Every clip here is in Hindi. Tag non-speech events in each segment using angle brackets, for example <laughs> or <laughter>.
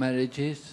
marriages.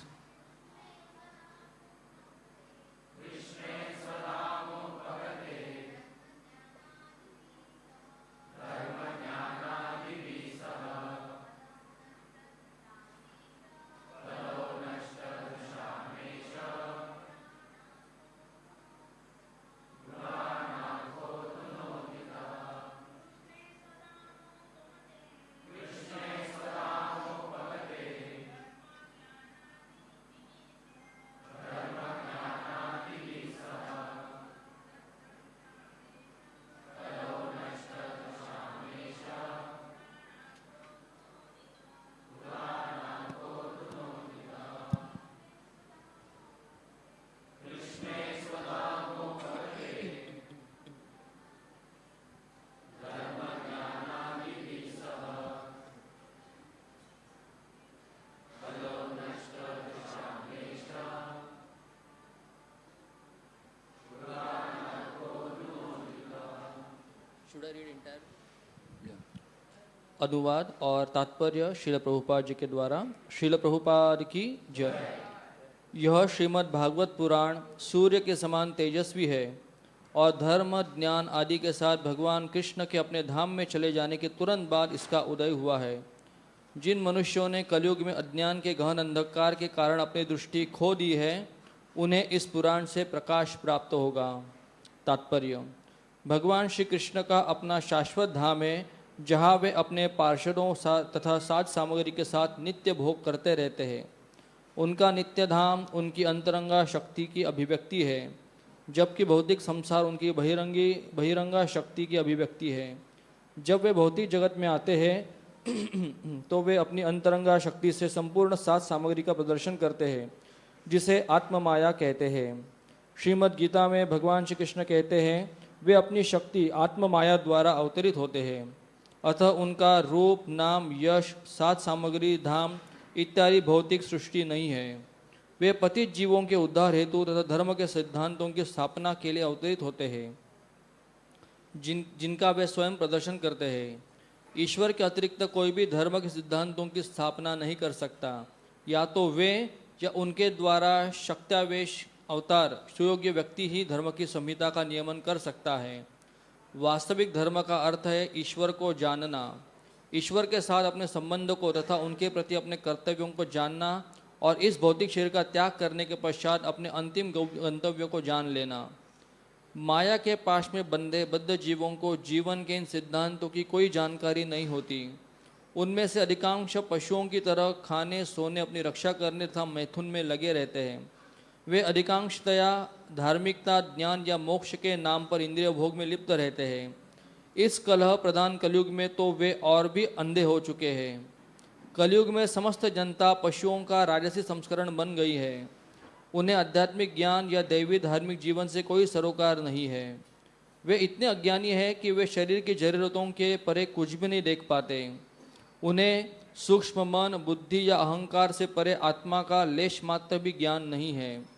अनुवाद और तात्पर्य श्रील प्रभुपाद जी के द्वारा। श्रील प्रभुपाद की जय। यह श्रीमद् भागवत पुराण सूर्य के समान तेजस्वी है और धर्म, ज्ञान आदि के साथ भगवान कृष्ण के अपने धाम में चले जाने के तुरंत बाद इसका उदय हुआ है। जिन मनुष्यों ने कलयुग में अज्ञान के गहन अंधकार के कारण अपनी दृष्टि खो दी है, उन्हें इस पुराण से प्रकाश प्राप्त होगा। तात्पर्य। भगवान श्री कृष्ण का अपना शाश्वत धाम है जहाँ वे अपने पार्षदों सा, तथा साज सामग्री के साथ नित्य भोग करते रहते हैं। उनका नित्य धाम उनकी अंतरंगा शक्ति की अभिव्यक्ति है जबकि भौतिक संसार उनकी बहिरंगी बहिरंगा शक्ति की अभिव्यक्ति है। जब वे भौतिक जगत में आते हैं <clears throat> तो वे अपनी अंतरंगा शक्ति से संपूर्ण सात सामग्री का प्रदर्शन करते हैं जिसे आत्म माया कहते हैं। श्रीमद् गीता में भगवान श्री कृष्ण कहते हैं वे अपनी शक्ति आत्म माया द्वारा अवतरित होते हैं। अतः उनका रूप, नाम, यश सात सामग्री, धाम इत्यादि भौतिक सृष्टि नहीं है। वे पतित जीवों के उद्धार हेतु तथा धर्म के सिद्धांतों की स्थापना के लिए अवतरित होते हैं। जिन, जिनका वे स्वयं प्रदर्शन करते हैं। ईश्वर के अतिरिक्त कोई भी धर्म के सिद्धांतों की स्थापना नहीं कर सकता। या तो वे या उनके द्वारा शक्त्यावेश अवतार, सुयोग्य व्यक्ति ही धर्म की संहिता का नियमन कर सकता है। वास्तविक धर्म का अर्थ है ईश्वर को जानना। ईश्वर के साथ अपने संबंध को तथा उनके प्रति अपने कर्तव्यों को जानना और इस भौतिक शरीर का त्याग करने के पश्चात अपने अंतिम गंतव्य को जान लेना। माया के पास में बंधे बद्ध जीवों को जीवन के इन सिद्धांतों की कोई जानकारी नहीं होती। उनमें से अधिकांश पशुओं की तरह खाने, सोने, अपनी रक्षा करने तथा मैथुन में लगे रहते हैं। वे अधिकांशतया धार्मिकता, ज्ञान या मोक्ष के नाम पर इंद्रिय भोग में लिप्त रहते हैं। इस कलह प्रधान कलयुग में तो वे और भी अंधे हो चुके हैं। कलयुग में समस्त जनता पशुओं का राजसी संस्करण बन गई है। उन्हें आध्यात्मिक ज्ञान या दैवी धार्मिक जीवन से कोई सरोकार नहीं है। वे इतने अज्ञानी हैं कि वे शरीर की जरूरतों के परे कुछ भी नहीं देख पाते। उन्हें सूक्ष्म मन, बुद्धि या अहंकार से परे आत्मा का लेश मात्र भी ज्ञान नहीं है।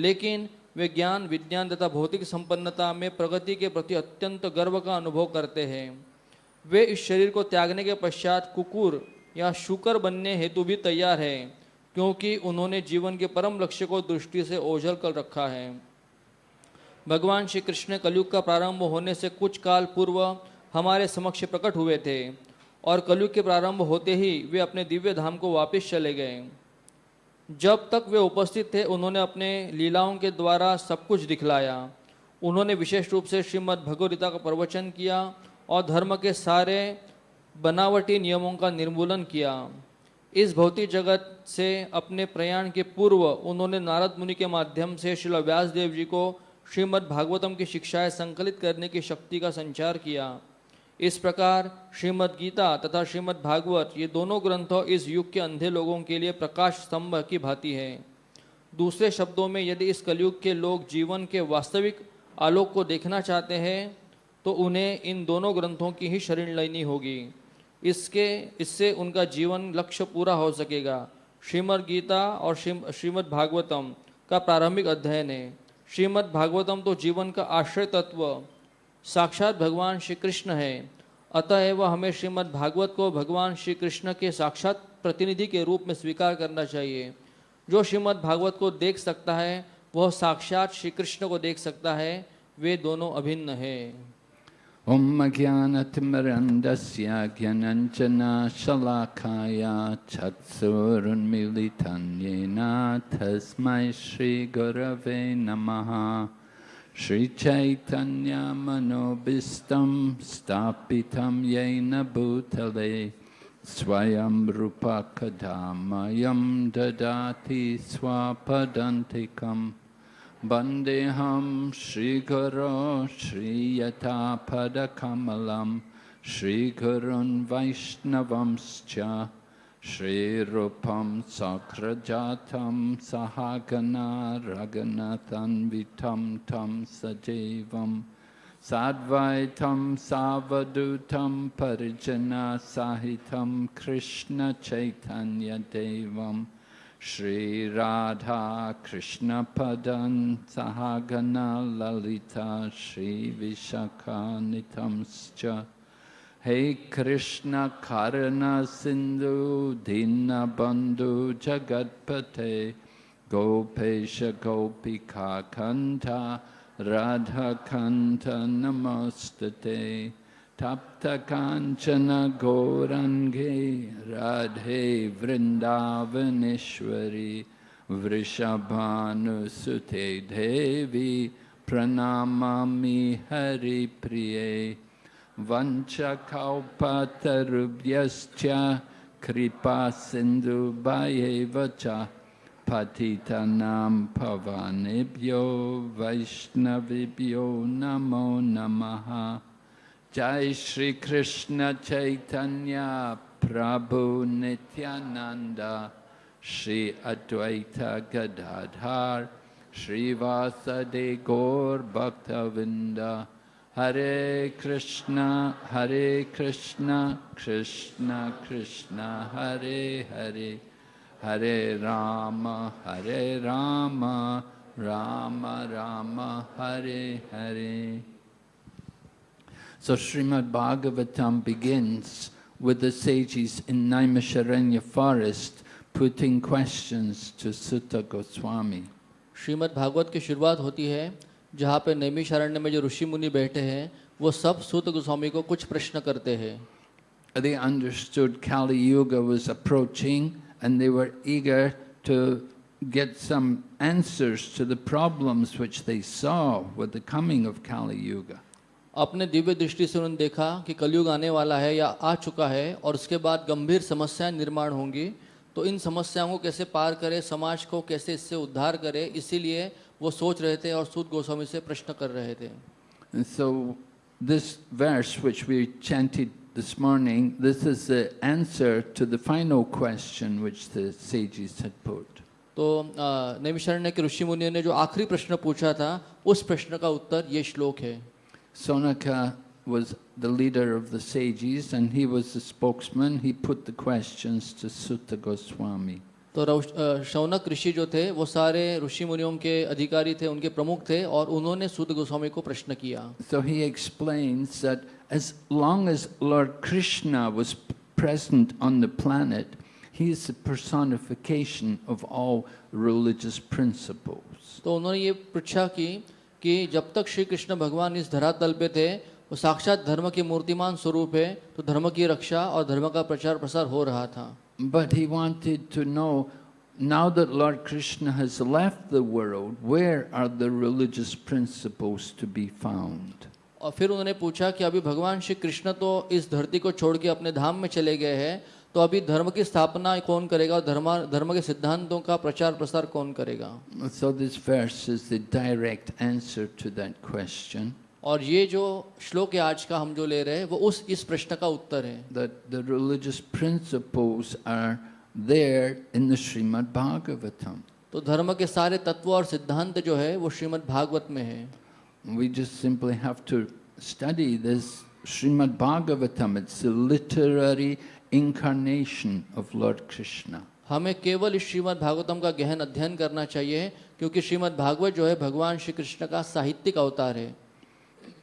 लेकिन वे ज्ञान, विज्ञान तथा भौतिक संपन्नता में प्रगति के प्रति अत्यंत गर्व का अनुभव करते हैं। वे इस शरीर को त्यागने के पश्चात कुकुर या शुकर बनने हेतु भी तैयार है, क्योंकि उन्होंने जीवन के परम लक्ष्य को दृष्टि से ओझल कर रखा है। भगवान श्री कृष्ण कलयुग का प्रारंभ होने से कुछ काल पूर्व हमारे समक्ष प्रकट हुए थे, और कलयुग के प्रारंभ होते ही वे अपने दिव्य धाम को वापस चले गए। जब तक वे उपस्थित थे, उन्होंने अपने लीलाओं के द्वारा सब कुछ दिखलाया। उन्होंने विशेष रूप से श्रीमद् भगवदगीता का प्रवचन किया और धर्म के सारे बनावटी नियमों का निर्मूलन किया। इस भौतिक जगत से अपने प्रयाण के पूर्व उन्होंने नारद मुनि के माध्यम से श्री व्यासदेव जी को श्रीमद् भागवतम की शिक्षाएँ संकलित करने की शक्ति का संचार किया। इस प्रकार श्रीमद् गीता तथा श्रीमद् भागवत ये दोनों ग्रंथों इस युग के अंधे लोगों के लिए प्रकाश स्तंभ की भांति है। दूसरे शब्दों में यदि इस कलयुग के लोग जीवन के वास्तविक आलोक को देखना चाहते हैं तो उन्हें इन दोनों ग्रंथों की ही शरण लेनी होगी। इसके, इससे उनका जीवन लक्ष्य पूरा हो सकेगा। श्रीमद् गीता और श्रीमद् भागवतम का प्रारंभिक अध्ययन है। श्रीमद् भागवतम तो जीवन का आश्रय तत्व साक्षात भगवान श्री कृष्ण है अतएव हमें श्रीमद् भागवत को भगवान श्री कृष्ण के साक्षात प्रतिनिधि के रूप में स्वीकार करना चाहिए। जो श्रीमद् भागवत को देख सकता है, वह साक्षात श्री कृष्ण को देख सकता है। वे दोनों अभिन्न है। ॐ ज्ञानतिमरन्दस्य ज्ञानञ्जना शलाखाया चक्षुरुन्मिलितं येन तस्मै श्रीगुरवे नमः। श्रीचैतन्यमनोभीष्टं स्थापितं येन भूतले स्वयं रूपकदामयं ददाति स्वपदन्तिकम् वन्देऽहं श्रीगुरो श्रीयथापदकमलं श्रीगुरुन् वैष्णवंश्च श्रीरूपं सक्रजातं सहागना रघुनतन्वितं तं सजीवं साद्वैतं सावधूतं परिजनसहितं कृष्णचैतन्यदेवम् श्रीराधा कृष्णपदं सहागना ललिता श्रीविशाखानितंश्च हे कृष्ण सिन्धु दीनबन्धु जगत्पते, गोपेश गोपिकाकन्ठ राधाकन्ठ नमोस्तुते। तप्तकाञ्चन गौरङ्गे राधे वृन्दावनेश्वरी वृषभानुसुते देवी, प्रणमामि हरिप्रिये। वञ्चकौपतरुभ्यश्च कृपासिन्धुभयेव च पतितानां भवानेभ्यो वैष्णवेभ्यो नमो नमः जय श्री कृष्ण चैतन्य प्रभु नित्यानंद श्री अद्वैत गदाधर श्रीवासदे गौर भक्तविंद हरे कृष्ण हरे कृष्ण कृष्ण कृष्ण हरे हरे हरे राम हरे Ram Ram Ram Hare Hare So Srimad Bhagavatam begins with the sages in Naimisharanya forest putting questions to Sutta Goswami. Shrimad Bhagavat की शुरुआत होती है जहाँ पे नैमिषारण्य में जो ऋषि मुनि बैठे हैं वो सब सूत गोस्वामी को कुछ प्रश्न करते हैं They understood Kali Yuga was approaching and they were eager to get some answers to the problems which they saw with the coming of Kali Yuga. अपने दिव्य दृष्टि से उन्होंने देखा कि कलयुग आने वाला है या आ चुका है और उसके बाद गंभीर समस्याएँ निर्माण होंगी तो इन समस्याओं को कैसे पार करे समाज को कैसे इससे उद्धार करे इसीलिए वो सोच रहे थे और सूद गोस्वामी से प्रश्न कर रहे थे। So this verse which we chanted this morning this is the answer to the final question which the तो नेमिशरण के ऋषि मुनि ने जो आखिरी प्रश्न पूछा था उस प्रश्न का उत्तर ये श्लोक है। Saunaka was the leader of the sages and he was the spokesman. He put the questions to sutta goswami. तो शौनक ऋषि जो थे वो सारे ऋषि मुनियों के अधिकारी थे उनके प्रमुख थे और उन्होंने सुध गोस्वामी को प्रश्न किया। So he explains that as long as Lord Krishna was present on the planet he is the personification of all religious principles तो उन्होंने ये पूछा कि कि जब तक श्री कृष्ण भगवान इस धरातल पे थे वो साक्षात धर्म के मूर्तिमान स्वरूप है तो धर्म की रक्षा और धर्म का प्रचार प्रसार हो रहा था But he wanted to know now that Lord Krishna has left the world, where are the religious principles to be found? और फिर उन्होंने पूछा कि अभी भगवान श्री कृष्ण तो इस धरती को छोड़ के अपने धाम में चले गए हैं तो अभी धर्म की स्थापना कौन करेगा और धर्म धर्म के सिद्धांतों का प्रचार प्रसार कौन करेगा So this verse is the direct answer to that question. और ये जो श्लोक है आज का हम जो ले रहे हैं वो उस इस प्रश्न का उत्तर है। That the religious principles are there in the Shrimad Bhagavatam तो धर्म के सारे तत्व और सिद्धांत जो है वो श्रीमद् भागवत में है। We just simply have to study this Shrimad Bhagavatam it's a literary incarnation of Lord Krishna हमें केवल इस श्रीमद् भागवतम का गहन अध्ययन करना चाहिए क्योंकि श्रीमद् भागवत जो है भगवान श्री कृष्ण का साहित्यिक अवतार है।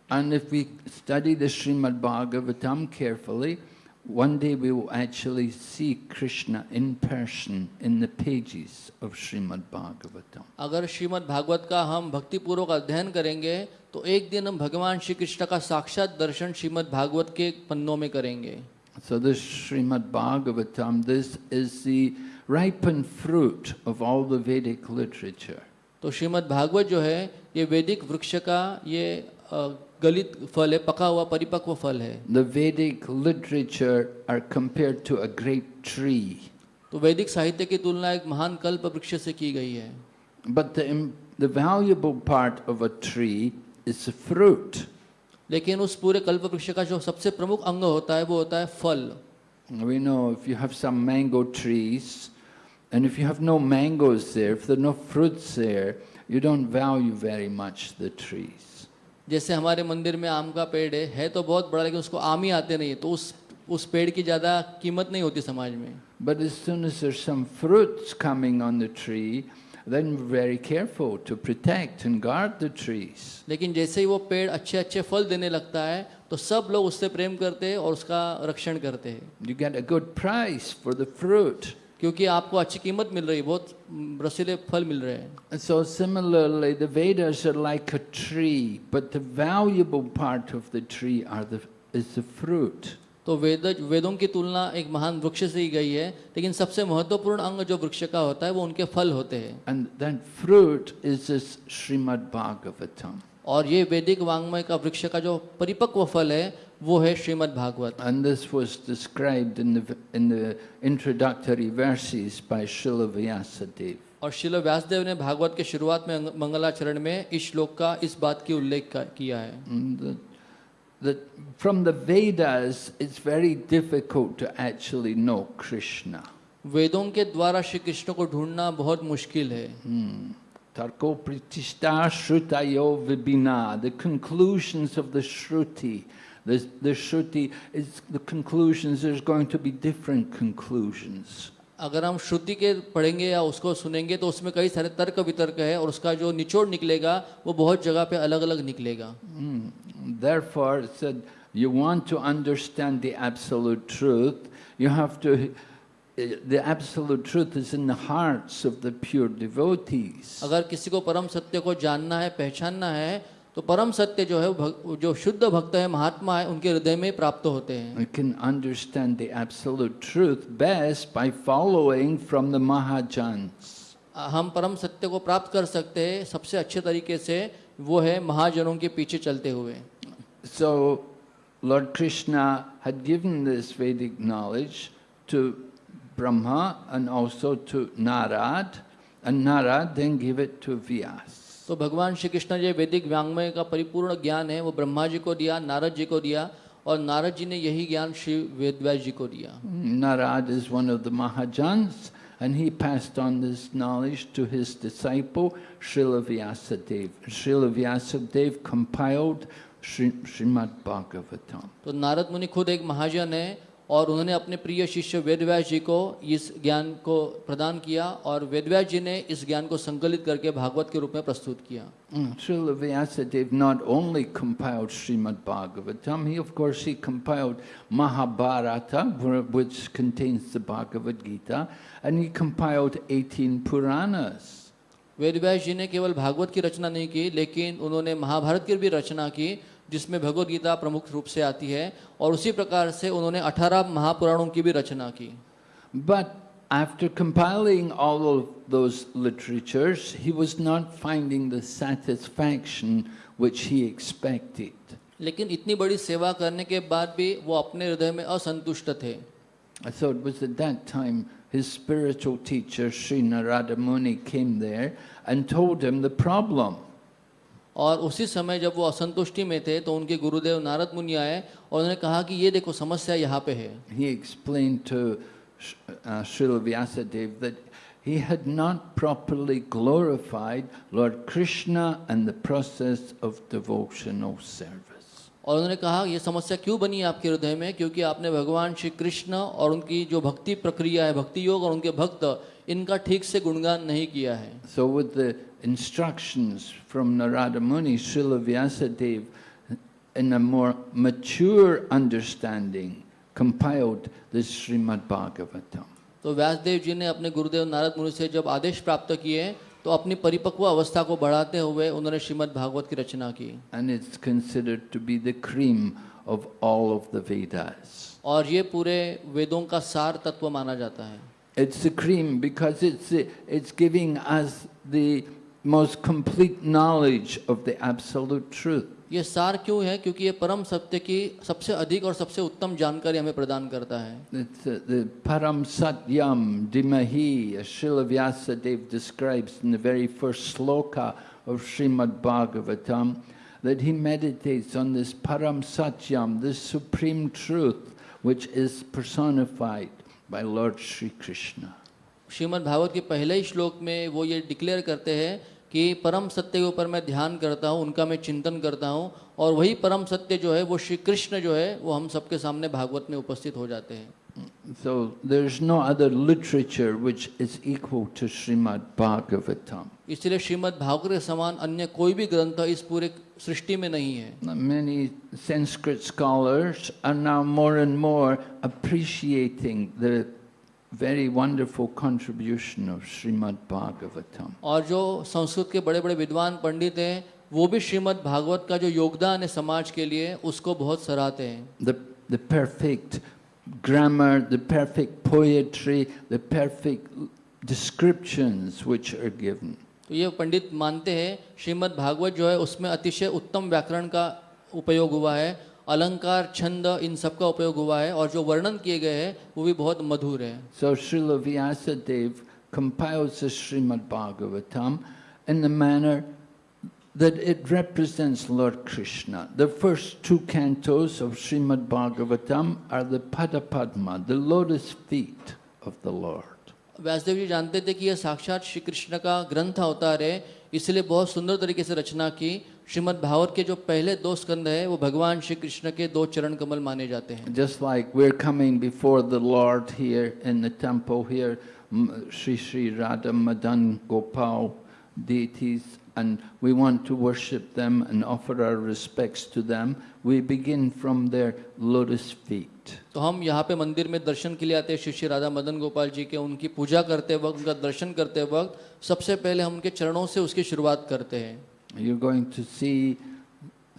And if we study the Srimad Bhagavatam carefully, one day we will actually see Krishna in person in the pages of Srimad Bhagavatam. अगर श्रीमद् भागवत का हम भक्तिपूर्वक अध्ययन करेंगे तो एक दिन हम भगवान श्री कृष्ण का साक्षात दर्शन श्रीमद् भागवत के पन्नों में करेंगे So this Srimad Bhagavatam, this is the ripened fruit of all the Vedic literature. तो श्रीमद् भागवत जो है ये वैदिक वृक्ष का ये अ, गलित फल है पका हुआ परिपक्व फल है। The Vedic literature are compare to a great tree तो वैदिक साहित्य की तुलना एक महान कल्प वृक्ष से की गई है। But the the valuable part of a tree is fruit लेकिन उस पूरे कल्प वृक्ष का जो सबसे प्रमुख अंग होता है वो होता है फल। We know if you have some mango trees and if you have no mangoes there if there no fruits there you don't value very much the trees जैसे हमारे मंदिर में आम का पेड़ है है तो बहुत बड़ा लेकिन उसको आम ही आते नहीं है तो उस उस पेड़ की ज़्यादा कीमत नहीं होती समाज में But as soon as there's some fruits coming on the tree, then very careful to protect and guard the trees. लेकिन जैसे ही वो पेड़ अच्छे अच्छे फल देने लगता है तो सब लोग उससे प्रेम करते हैं और उसका रक्षण करते हैं You get a good price for the fruit. क्योंकि आपको अच्छी कीमत मिल रही बहुत रसीले फल मिल रहे हैं। So similarly the Vedas are like a tree but the valuable part of the tree are the is the fruit तो वेद वेदों की तुलना एक महान वृक्ष से ही गई है लेकिन सबसे महत्वपूर्ण अंग जो वृक्ष का होता है वो उनके फल होते हैं। And then fruit is this Shrimad Bhagavatam और ये वैदिक वांग्मय का वृक्ष का जो परिपक्व फल है वो है Shrimad Bhagavat. And this was described in the in the introductory verses by Srila Vyasadev और शिल व्यासदेव ने भागवत के शुरुआत में मंगलाचरण में इस श्लोक का इस बात की उल्लेख किया है। That from the vedas it's very difficult to actually know वेदों के द्वारा श्री कृष्ण को ढूंढना बहुत मुश्किल है। तर्को प्रतिष्ठा श्रुतायो विबिना the conclusions of the shruti The, the shruti is the conclusions, there's going to be different conclusions. अगर हम श्रुति के पढ़ेंगे या उसको सुनेंगे तो उसमें कई सारे तर्क वितर्क है और उसका जो निचोड़ निकलेगा वो बहुत जगह पे अलग अलग निकलेगा Mm. Therefore, said, you want to understand the absolute truth, you have to. The absolute truth is in the hearts of the pure devotees. अगर किसी को परम सत्य को जानना है पहचानना है तो परम सत्य जो है जो शुद्ध भक्त है महात्मा है उनके हृदय में प्राप्त होते हैं। हम परम सत्य को प्राप्त कर सकते हैं सबसे अच्छे तरीके से वो है महाजनों के पीछे चलते हुए। So Lord Krishna had given this Vedic knowledge to Brahma and also to Narada and Narada then give it to Vyasa तो भगवान श्री कृष्ण जो वैदिक व्यांगमय का परिपूर्ण ज्ञान है वो ब्रह्मा जी को दिया नारद जी को दिया और नारद जी ने यही ज्ञान श्री वेदव्यास जी को दिया। Narada is one of the Mahajan and he passed on this knowledge to his disciple Srila Vyasadev Srila Vyasadev compiled Shrimad Bhagavatam तो नारद मुनि खुद एक महाजन है और उन्होंने अपने प्रिय शिष्य वेदव्यास जी को इस ज्ञान को प्रदान किया और वेदव्यास जी ने इस ज्ञान को संकलित करके भागवत के रूप में प्रस्तुत किया। वेदव्यास जी ने केवल भागवत की रचना नहीं की लेकिन उन्होंने महाभारत की भी रचना की जिसमें भगवदगीता प्रमुख रूप से आती है और उसी प्रकार से उन्होंने 18 महापुराणों की भी रचना की। But after compiling all of those he was not finding the satisfaction he expected लेकिन इतनी बड़ी सेवा करने के बाद भी वो अपने हृदय में असंतुष्ट थे। Spiritual teacher Shri Narada Muni came there and told him the problem और उसी समय जब वो असंतुष्टि में थे तो उनके गुरुदेव नारद मुनि आए और उन्होंने कहा कि ये देखो समस्या यहाँ पे है। He explained to uh, Srila Vyasadeva that he had not properly glorified Lord Krishna and the process of devotional service. और उन्होंने कहा ये समस्या क्यों बनी है आपके हृदय में? क्योंकि आपने भगवान श्री कृष्ण और उनकी जो भक्ति प्रक्रिया है भक्ति योग और उनके भक्त इनका ठीक से गुणगान नहीं किया है। So with the instructions from Narada Muni, Srila Vyasadeva, in a more mature understanding, compiled this Srimad Bhagavatam. तो व्यासदेव जी ने अपने गुरुदेव नारद मुनि से जब आदेश प्राप्त किए तो अपनी परिपक्व अवस्था को बढ़ाते हुए उन्होंने श्रीमद् भागवत की रचना की And it's considered to be the cream of all of the Vedas. और ये पूरे वेदों का सार तत्व माना जाता है It's the cream because it's, the, it's giving us the most complete knowledge of the absolute truth. ये सार क्यों है? क्योंकि ये परम सत्य की सबसे अधिक और सबसे उत्तम जानकारी हमें प्रदान करता है। परम सत्यम दिमहि Srila Vyasadev describes in the very first shloka of Shrimad Bhagavatam that he meditates on this परम सत्यम this supreme truth which is personified by Lord Shri Krishna Shrimad Bhagavat के पहले ही श्लोक में वो ये डिक्लेयर करते हैं कि परम सत्य के ऊपर मैं ध्यान करता हूँ उनका मैं चिंतन करता हूँ और वही परम सत्य जो है वो श्री कृष्ण जो है वो हम सबके सामने भागवत में उपस्थित हो जाते हैं So there's no other literature which is equal to Srimad Bhagavatam. इसलिए श्रीमद् भागवत के समान अन्य कोई भी ग्रंथ इस पूरे सृष्टि में नहीं है Many Sanskrit scholars are now more and more appreciating the very wonderful contribution of Srimad Bhagavatam. और जो संस्कृत के बड़े बड़े विद्वान पंडित हैं वो भी श्रीमद् भागवत का जो योगदान है समाज के लिए उसको बहुत सराहते हैं The, the perfect grammar, the perfect poetry, the perfect descriptions which are given. तो ये पंडित मानते हैं श्रीमद् भागवत जो है उसमें अतिशय उत्तम व्याकरण का उपयोग हुआ है अलंकार छंद इन सब का उपयोग हुआ है और जो वर्णन किए गए हैं वो भी बहुत मधुर है So Srila Vyasadeva compiles the Srimad Bhagavatam in the manner that it represents Lord Krishna. The first two cantos of Srimad Bhagavatam are the Padapadma, the lotus feet of the Lord. Vyasadev ji जानते थे कि यह साक्षात श्री कृष्ण का ग्रंथ अवतार है इसलिए बहुत सुंदर तरीके से रचना की श्रीमद् भागवत के जो पहले दो स्कंद है वो भगवान श्री कृष्ण के दो चरण कमल माने जाते हैं we're coming before the Lord here in the temple here, M- Sri Sri Radha Madan Gopal deities, and we want to worship them and offer our respects to them, we begin from their lotus feet. तो हम यहाँ पे मंदिर में दर्शन के लिए आते हैं श्री श्री राधा मदन गोपाल जी के उनकी पूजा करते वक्त उनका दर्शन करते वक्त सबसे पहले हम उनके चरणों से उसकी शुरुआत करते हैं You're going to see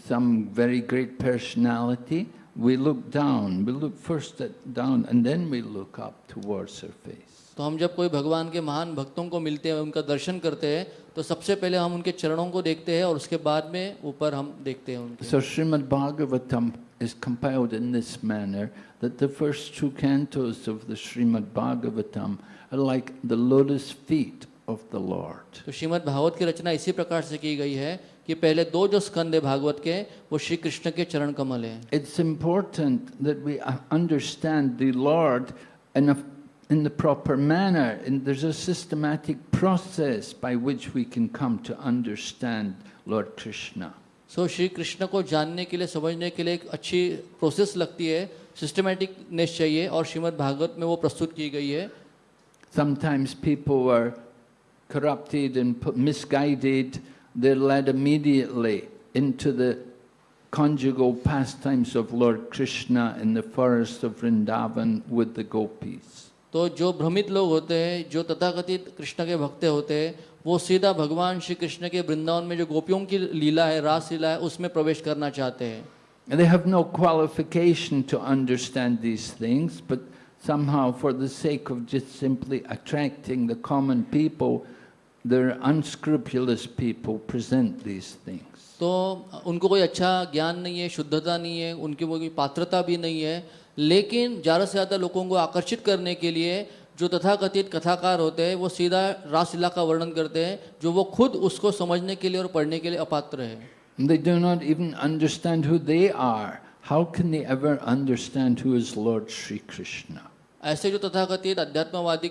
some very great personality. We look down, we look first at down, and then we look up towards her face. तो हम जब कोई भगवान के महान भक्तों को मिलते हैं उनका दर्शन करते हैं तो सबसे पहले हम उनके चरणों को देखते हैं और उसके बाद में ऊपर हम देखते हैं उनके So Srimad Bhagavatam is compiled in this manner that the first two cantos of the Srimad Bhagavatam are like the lotus feet of the Lord. तो श्रीमद् भागवत की रचना इसी प्रकार से की गई है कि पहले दो जो स्कंद है भागवत के वो श्री कृष्ण के चरण कमल हैं It's important that we uh, understand the Lord in, a, in the proper manner, and there's a systematic process by which we can come to understand Lord Krishna. सो श्री कृष्ण को जानने के लिए समझने के लिए एक अच्छी प्रोसेस लगती है सिस्टमेटिकनेस चाहिए और श्रीमद् भागवत में वो प्रस्तुत की गई है Sometimes people are corrupted and pu- misguided. They're led immediately into the conjugal pastimes of Lord Krishna in the forest of Vrindavan with the gopis. तो जो भ्रमित लोग होते हैं जो तथाकथित कृष्ण के भक्त होते हैं वो सीधा भगवान श्री कृष्ण के वृंदावन में जो गोपियों की लीला है रास लीला है उसमें प्रवेश करना चाहते हैं And they have no qualification to understand these things, but somehow, for the sake of just simply attracting the common people, the unscrupulous people present these things. तो उनको कोई अच्छा ज्ञान नहीं है शुद्धता नहीं है उनकी वो कोई पात्रता भी नहीं है लेकिन ज़्यादा से ज़्यादा लोगों को आकर्षित करने के लिए जो तथाकथित कथाकार होते हैं वो सीधा रासलीला का वर्णन करते हैं जो वो खुद उसको समझने के लिए और पढ़ने के लिए अपात्र है they do not even understand who they are. How can they ever understand who is Lord Krishna? ऐसे जो तथाकथित अध्यात्मवादी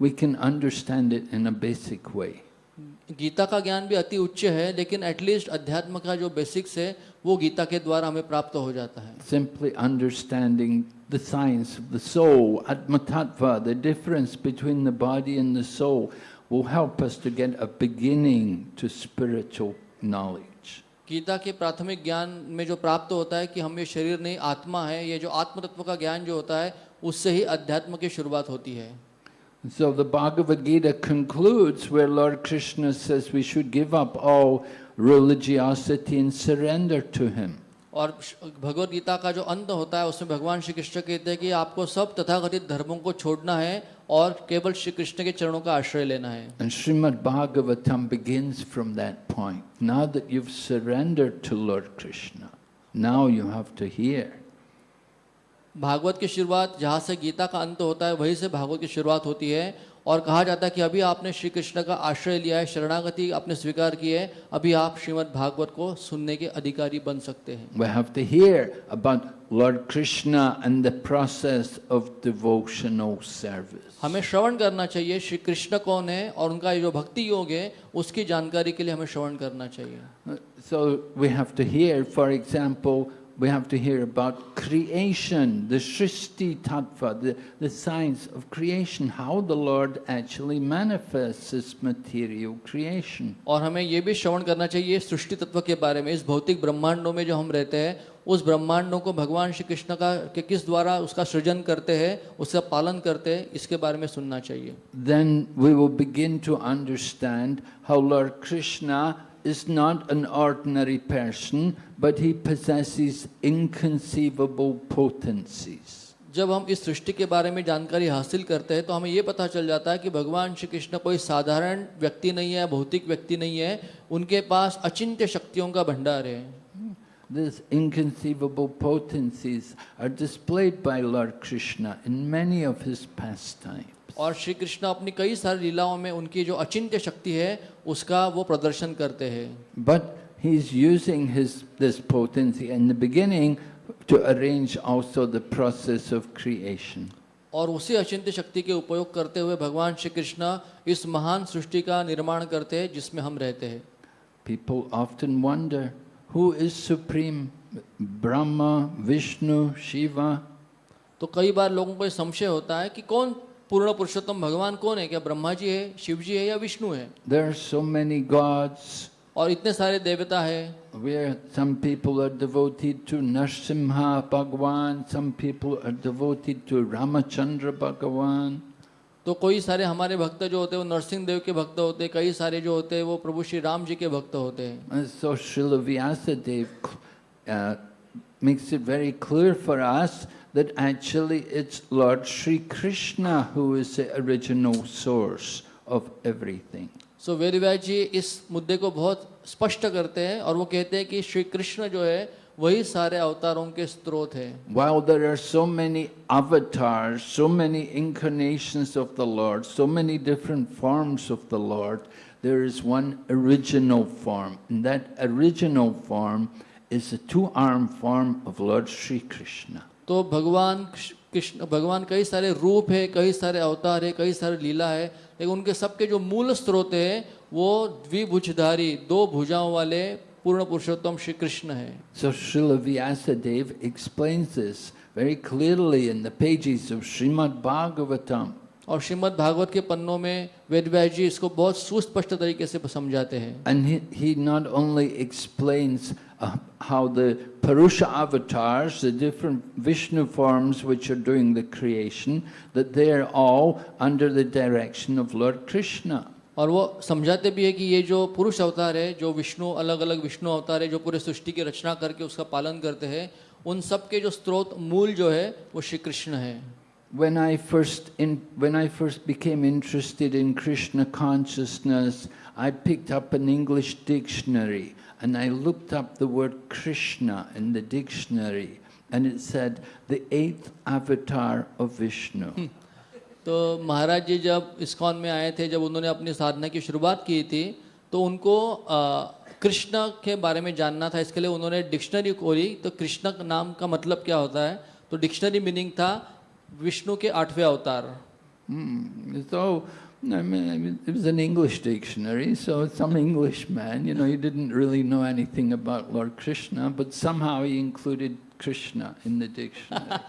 we can understand it in a basic way. Gita का ज्ञान भी अति उच्च है लेकिन एटलीस्ट अध्यात्म का जो बेसिक्स है वो गीता के द्वारा हमें प्राप्त हो जाता है। Simply understanding the science the soul आत्मतत्व the difference between the body and the soul will help us to get a beginning to spiritual knowledge Gita के प्राथमिक ज्ञान में जो प्राप्त होता है कि हम ये शरीर नहीं आत्मा है ये जो आत्मतत्व का ज्ञान जो होता है उससे ही अध्यात्म की शुरुआत होती है। So the Bhagavad Gita concludes where Lord Krishna says we should give up all religiosity and surrender to Him. और भगवत गीता का जो अंत होता है उसमें भगवान श्री कृष्ण कहते हैं कि आपको सब तथाकथित धर्मों को छोड़ना है और केवल श्री कृष्ण के चरणों का आश्रय लेना है And Srimad Bhagavatam begins from that point. Now that you've surrendered to Lord Krishna, now you have to hear. Bhagavat की शुरुआत जहाँ से गीता का अंत होता है वहीं से भागवत की शुरुआत होती है। और कहा जाता है कि अभी आपने श्री कृष्ण का आश्रय लिया है शरणागति आपने स्वीकार की है अभी आप श्रीमद् भागवत को सुनने के अधिकारी बन सकते हैं। We have to hear about Lord Krishna and the process of devotional service. हमें श्रवण करना चाहिए श्री कृष्ण कौन है और उनका जो भक्ति योग है उसकी जानकारी के लिए हमें श्रवण करना चाहिए। So we have to hear, for example, we have to hear about creation, the Srishti Tattva, the, the science of creation, how the Lord actually manifests this material creation. और हमें ये भी श्रवण करना चाहिए सृष्टि तत्व के बारे में इस भौतिक ब्रह्मांडों में जो हम रहते हैं उस ब्रह्मांडों को भगवान श्री कृष्ण का के किस द्वारा उसका सृजन करते हैं उसका पालन करते हैं इसके बारे में सुनना चाहिए Then we will begin to understand how Lord Krishna is not an ordinary person, but he possesses inconceivable potencies. जब हम इस सृष्टि के बारे में जानकारी हासिल करते हैं तो हमें ये पता चल जाता है कि भगवान श्री कृष्ण कोई साधारण व्यक्ति नहीं है भौतिक व्यक्ति नहीं है उनके पास अचिंत्य शक्तियों का भंडार है These inconceivable potencies are displayed by Lord Krishna in many of his pastimes. और श्री कृष्ण अपनी कई सारी लीलाओं में उनकी जो अचिंत्य शक्ति है उसका वो प्रदर्शन करते हैं But he's using his, this potency in the beginning to arrange also the process of creation. और उसी अचिंत्य शक्ति के उपयोग करते हुए भगवान श्री कृष्ण इस महान सृष्टि का निर्माण करते हैं जिसमें हम रहते हैं People often wonder who is supreme, Brahma, Vishnu, Shiva. तो कई बार लोगों को ये संशय होता है कि कौन पूर्ण पुरुषोत्तम भगवान कौन है? क्या ब्रह्मा जी है शिव जी है या विष्णु है? देर सो मेनी गॉड्स और इतने सारे देवता है। तो कई सारे हमारे भक्त जो होते हैं वो नरसिंह देव के भक्त होते हैं कई सारे जो होते हैं वो प्रभु श्री राम जी के भक्त होते हैं। makes it very clear for us that actually it's Lord Sri Krishna who is the original source of everything. सो वेदव्यास जी इस मुद्दे को बहुत स्पष्ट करते हैं और वो कहते हैं कि श्री कृष्ण जो है वही सारे अवतारों के स्रोत है While there are so many avatars, so many incarnations of the Lord, so many different forms of the Lord, there is one original form. And that original form is the two-armed form of Lord Sri Krishna. तो भगवान कृष्ण भगवान कई सारे रूप है कई सारे अवतार है कई सारे लीला है लेकिन उनके सबके जो मूल स्रोत है वो द्विभुजधारी दो भुजाओं वाले पूर्ण पुरुषोत्तम श्री कृष्ण है So Srila Vyasadeva explains this very clearly in the pages of Srimad Bhagavatam. और श्रीमद् भागवत के पन्नों में वेदव्यास जी इसको बहुत सुस्पष्ट तरीके से समझाते हैं he, he not only explains uh, how the Purusha avatars, the different Vishnu forms which are doing the creation, that they are all under the direction of Lord Krishna. और वो समझाते भी है कि ये जो पुरुष अवतार है जो विष्णु अलग अलग विष्णु अवतार है जो पूरे सृष्टि की रचना करके उसका पालन करते हैं उन सब के जो स्रोत मूल जो है वो श्री कृष्ण है When I first in, when I first became interested in Krishna consciousness, I picked up an English dictionary and I looked up the word Krishna in the dictionary and it said the eighth avatar of Vishnu. तो महाराज जी जब इस्कॉन में आए थे जब उन्होंने अपनी साधना की शुरुआत की थी तो उनको कृष्ण के बारे में जानना था। इसके लिए उन्होंने डिक्शनरी खोली। तो कृष्ण का नाम का मतलब क्या होता है? तो डिक्शनरी मीनिंग था विष्णु के आठवें अवतार। Hmm. So, I mean, it was an English dictionary, so some Englishman, you know, he didn't really know anything about Lord Krishna, but somehow he included Krishna in the dictionary.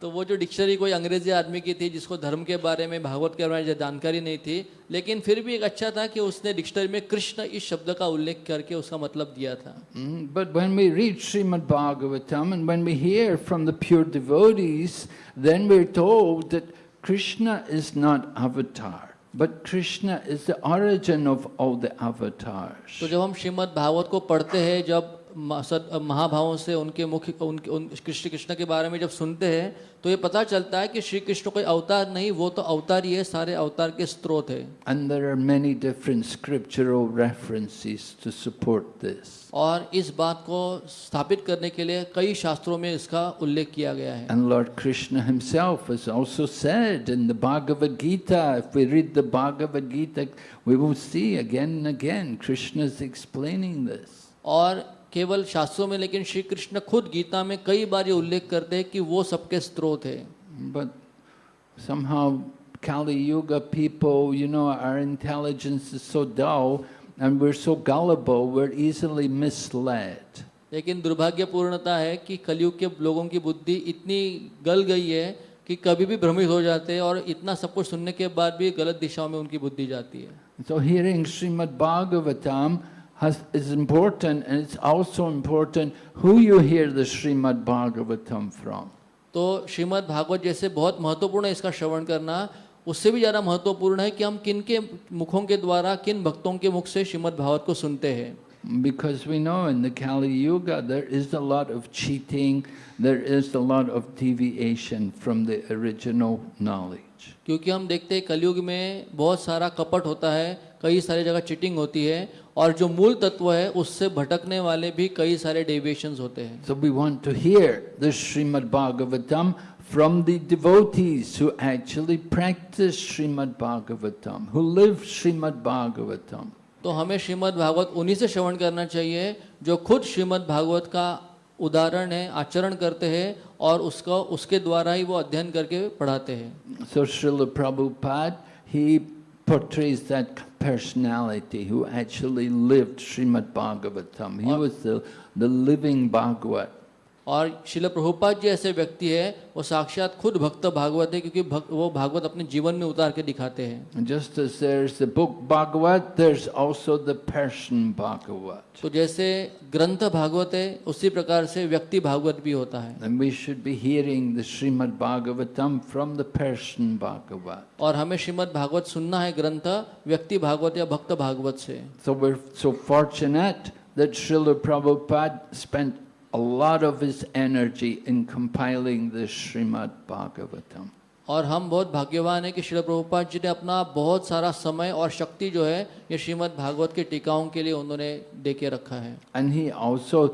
तो वो जो डिक्शनरी कोई अंग्रेजी आदमी की थी जिसको धर्म के बारे में भागवत के बारे में जानकारी नहीं थी लेकिन फिर भी एक अच्छा था कि उसने डिक्शनरी में कृष्ण इस शब्द का उल्लेख करके उसका मतलब दिया था Mm, But when we read Srimad Bhagavatam and when we hear from the pure devotees, then we're told that Krishna is not avatar, but Krishna is the origin of all the avatars. तो जब हम श्रीमद् भागवत को पढ़ते हैं जब महाभावों से उनके मुख्य उनके उन कृष्ण कृष्ण के बारे में जब सुनते हैं तो ये पता चलता है कि श्री कृष्ण कोई अवतार नहीं वो तो अवतार ही है सारे अवतार के स्रोत है। और इस बात को स्थापित करने के लिए कई शास्त्रों में इसका उल्लेख किया गया है। And Lord Krishna himself has also said in the Bhagavat Gita if we read the Bhagavat Gita we will see again again Krishna is explaining this और केवल शास्त्रों में लेकिन श्री कृष्ण खुद गीता में कई बार ये उल्लेख करते हैं कि वो सबके स्रोत है But somehow Kali Yuga people, you know, our intelligence is so dull and we're so gullible, we're easily misled. लेकिन दुर्भाग्यपूर्णता है कि कलयुग के लोगों की बुद्धि इतनी गल गई है कि कभी भी भ्रमित हो जाते हैं और इतना सब कुछ सुनने के बाद भी गलत दिशाओं में उनकी बुद्धि जाती है So hearing Srimad Bhagavatam has, is important and it's also important who you hear the Srimad Bhagavatam from. तो श्रीमद् भागवत जैसे बहुत महत्वपूर्ण है इसका श्रवण करना उससे भी ज़्यादा महत्वपूर्ण है कि हम किन के मुखों के द्वारा किन भक्तों के मुख से श्रीमद् भागवत को सुनते हैं Because we know in the Kali Yuga there is a lot of cheating, there is a lot of deviation from the original knowledge. क्योंकि हम देखते हैं कलयुग में बहुत सारा कपट होता है कई सारे जगह चिटिंग होती है और जो मूल तत्व है उससे भटकने वाले भी कई सारे डेविएशंस होते हैं। So we want to hear the Shrimad Bhagavatam from the practice Shrimad Bhagavatam live Shrimad Bhagavatam तो हमें श्रीमद भागवत उन्हीं से श्रवण करना चाहिए जो खुद श्रीमद भागवत का उदाहरण है आचरण करते हैं और उसका उसके द्वारा ही वो अध्ययन करके पढ़ाते हैं। So Srila Prabhupada he portrays that personality who actually lived Srimad Bhagavatam. He was the, the living Bhagavat. और शिल प्रभुपाद जी ऐसे व्यक्ति है वो साक्षात खुद भक्त भागवत है क्योंकि भक, वो भागवत अपने जीवन में उतार के दिखाते हैं। Just book Bhagavat person Bhagavat तो जैसे ग्रंथ भागवत है उसी प्रकार से व्यक्ति भागवत भी होता है। And we should be hearing the और हमें श्रीमद भागवत सुनना है ग्रंथ व्यक्ति भागवत या भक्त भागवत से। So we're so fortunate that Srila Prabhupada spent a lot of his energy in compiling the Srimad Bhagavatam. और हम बहुत भाग्यवान हैं कि श्री प्रभुपाद जी ने अपना बहुत सारा समय और शक्ति जो है ये श्रीमद् भागवत के टीकाओं के लिए उन्होंने दे के रखा है। And he also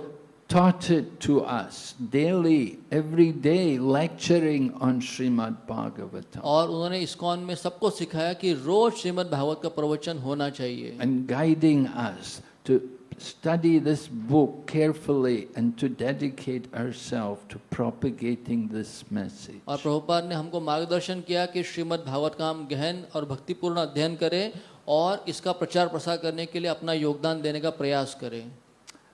taught it to us daily every day lecturing on श्रीमद् भागवतम और उन्होंने इस कौन में सबको सिखाया कि रोज श्रीमद् भागवत का प्रवचन होना चाहिए। And guiding us to study this book carefully and to dedicate ourselves to propagating this message. और प्रभुपाद ने हमको मार्गदर्शन किया कि श्रीमद् भागवत का हम गहन और भक्तिपूर्ण अध्ययन करें और इसका प्रचार प्रसार करने के लिए अपना योगदान देने का प्रयास करें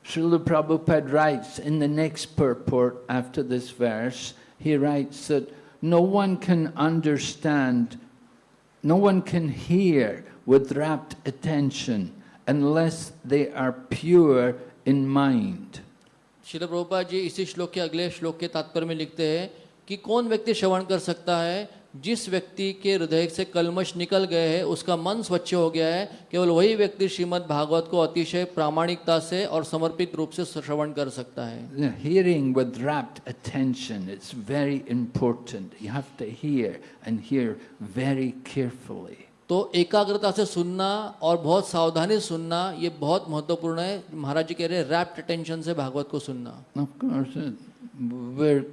Srila Prabhupada writes in the next purport after this verse, he writes that no one can understand, no one can hear with rapt attention unless they are pure in mind. शिल प्रभुपाद जी इसी श्लोक के अगले श्लोक के तात्पर्य में लिखते हैं कि कौन व्यक्ति श्रवण कर सकता है जिस व्यक्ति के हृदय से कलमश निकल गए हैं उसका मन स्वच्छ हो गया है केवल वही व्यक्ति श्रीमद् भागवत को अतिशय प्रामाणिकता से और समर्पित रूप से श्रवण कर सकता है hearing with rapt attention, it's very important. You have to hear and hear very carefully. तो एकाग्रता से सुनना और बहुत सावधानी सुनना ये बहुत महत्वपूर्ण है महाराज जी कह रहे हैं रैप्ट अटेंशन से भागवत को सुनना Of course, uh, we're,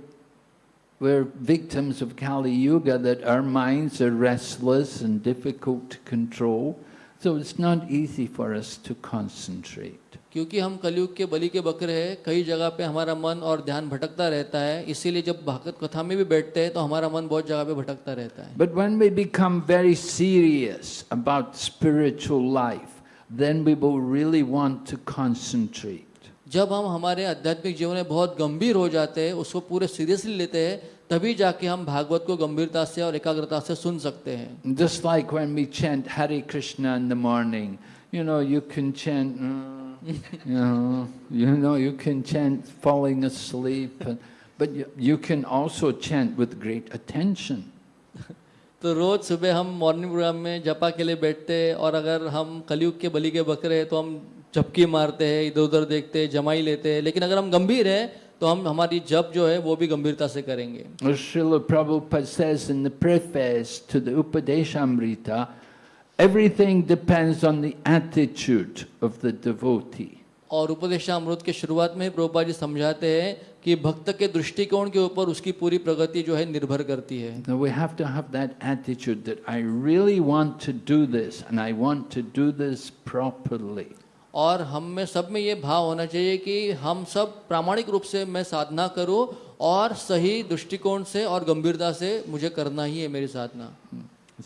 we're victims of Kali Yuga that our minds are restless and difficult to control. So it's not easy for us to concentrate. क्योंकि हम कलयुग के बलि के बकरे हैं कई जगह पे हमारा मन और ध्यान भटकता रहता है। इसीलिए जब भागवत कथा में भी बैठते हैं तो हमारा मन बहुत जगह पे भटकता रहता है। But when we become very serious about spiritual life, then we will really want to concentrate. जब हम हमारे आध्यात्मिक जीवन में बहुत गंभीर हो जाते हैं उसको पूरे सीरियसली लेते हैं तभी जाके हम भागवत को गंभीरता से और एकाग्रता से सुन सकते हैं। Like when we chant Hare Krishna in the morning, you know, you can chant, uh, you know, you know, you can chant falling asleep, and, but you, you can also chant with great attention. तो रोज सुबह हम मॉर्निंग प्रोग्राम में जपा के लिए बैठते हैं और अगर हम कलयुग के बलि के बकरे हैं तो हम झपकी मारते हैं इधर उधर देखते हैं जमाई लेते हैं लेकिन अगर हम गंभीर हैं तो हम हमारी जप जो है वो भी गंभीरता से करेंगे Srila Prabhupada says in the preface to the Upadeshamrita, everything depends on the attitude of the devotee. और उपदेशामृत के शुरुआत में ही प्रभुपा जी समझाते हैं कि भक्त के दृष्टिकोण के ऊपर उसकी पूरी प्रगति जो है निर्भर करती है Now we have to have that attitude that I really want to do this and I want to do this properly. और हम में सब में ये भाव होना चाहिए कि हम सब प्रामाणिक रूप से मैं साधना करूँ और सही दृष्टिकोण से और गंभीरता से मुझे करना ही है मेरी साधना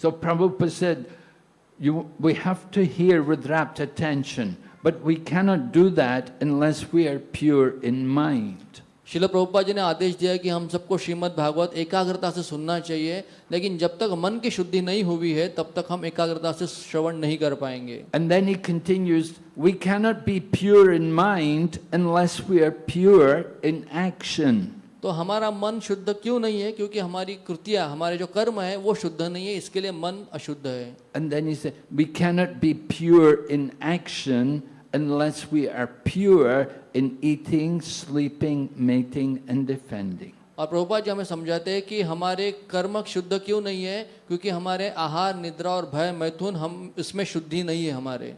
So Prabhupada said, you, we have to hear with rapt attention, but we cannot do that unless we are pure in mind. शिल प्रभुपा जी ने आदेश दिया कि हम सबको श्रीमद् भागवत एकाग्रता से सुनना चाहिए लेकिन जब तक मन की शुद्धि नहीं हुई है तब तक हम एकाग्रता से श्रवण नहीं कर पाएंगे And then he continues, we cannot be pure in mind unless we are pure in action. तो हमारा मन शुद्ध क्यों नहीं है? क्योंकि हमारी कृतियाँ हमारे जो कर्म है वो शुद्ध नहीं है इसके लिए मन अशुद्ध है। And then you say we can not be pure in action unless we are pure in eating sleeping mating and defending और प्रभुपा जी हमें समझाते हैं कि हमारे कर्म शुद्ध क्यों नहीं है? क्योंकि हमारे आहार निद्रा और भय मैथुन हम इसमें शुद्धि नहीं है हमारे।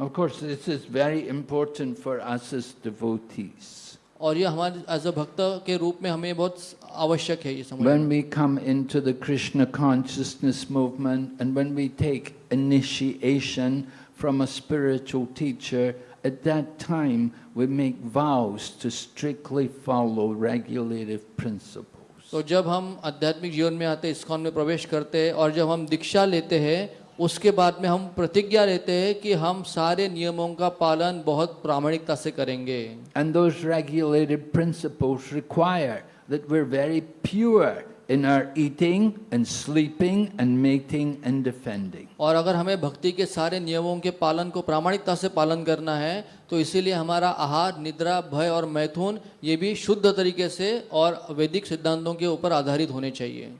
Of course this is very important for us as devotees और ये हमारे एज अ भक्त के रूप में हमें बहुत आवश्यक है ये समझना। When we come into the Krishna consciousness movement and when we take initiation from a spiritual teacher at that time we make vows to strictly follow regulative principles तो जब हम आध्यात्मिक जीवन में आते हैं इस्कॉन में प्रवेश करते हैं और जब हम दीक्षा लेते हैं उसके बाद में हम प्रतिज्ञा लेते हैं कि हम सारे नियमों का पालन बहुत प्रामाणिकता से करेंगे And those regulative principles require that we're very pure in our eating and sleeping and mating and defending. और अगर हमें भक्ति के सारे नियमों के पालन को प्रामाणिकता से पालन करना है तो इसीलिए हमारा आहार निद्रा भय और मैथुन ये भी शुद्ध तरीके से और वैदिक सिद्धांतों के ऊपर आधारित होने चाहिए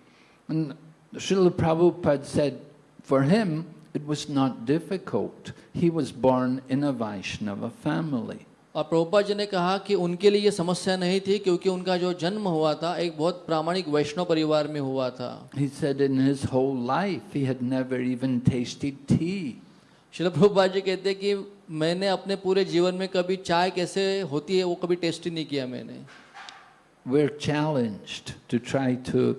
Srila Prabhupada said, for him, it was not difficult. He was born in a Vaishnava family. और प्रभुपा जी ने कहा कि उनके लिए ये समस्या नहीं थी क्योंकि उनका जो जन्म हुआ था एक बहुत प्रामाणिक वैष्णव परिवार में हुआ था He said in his whole life, he had never even tasted tea. शिल प्रभुपा जी कहते हैं कि मैंने अपने पूरे जीवन में कभी चाय कैसे होती है वो कभी टेस्ट ही नहीं किया मैंने We're challenged to try to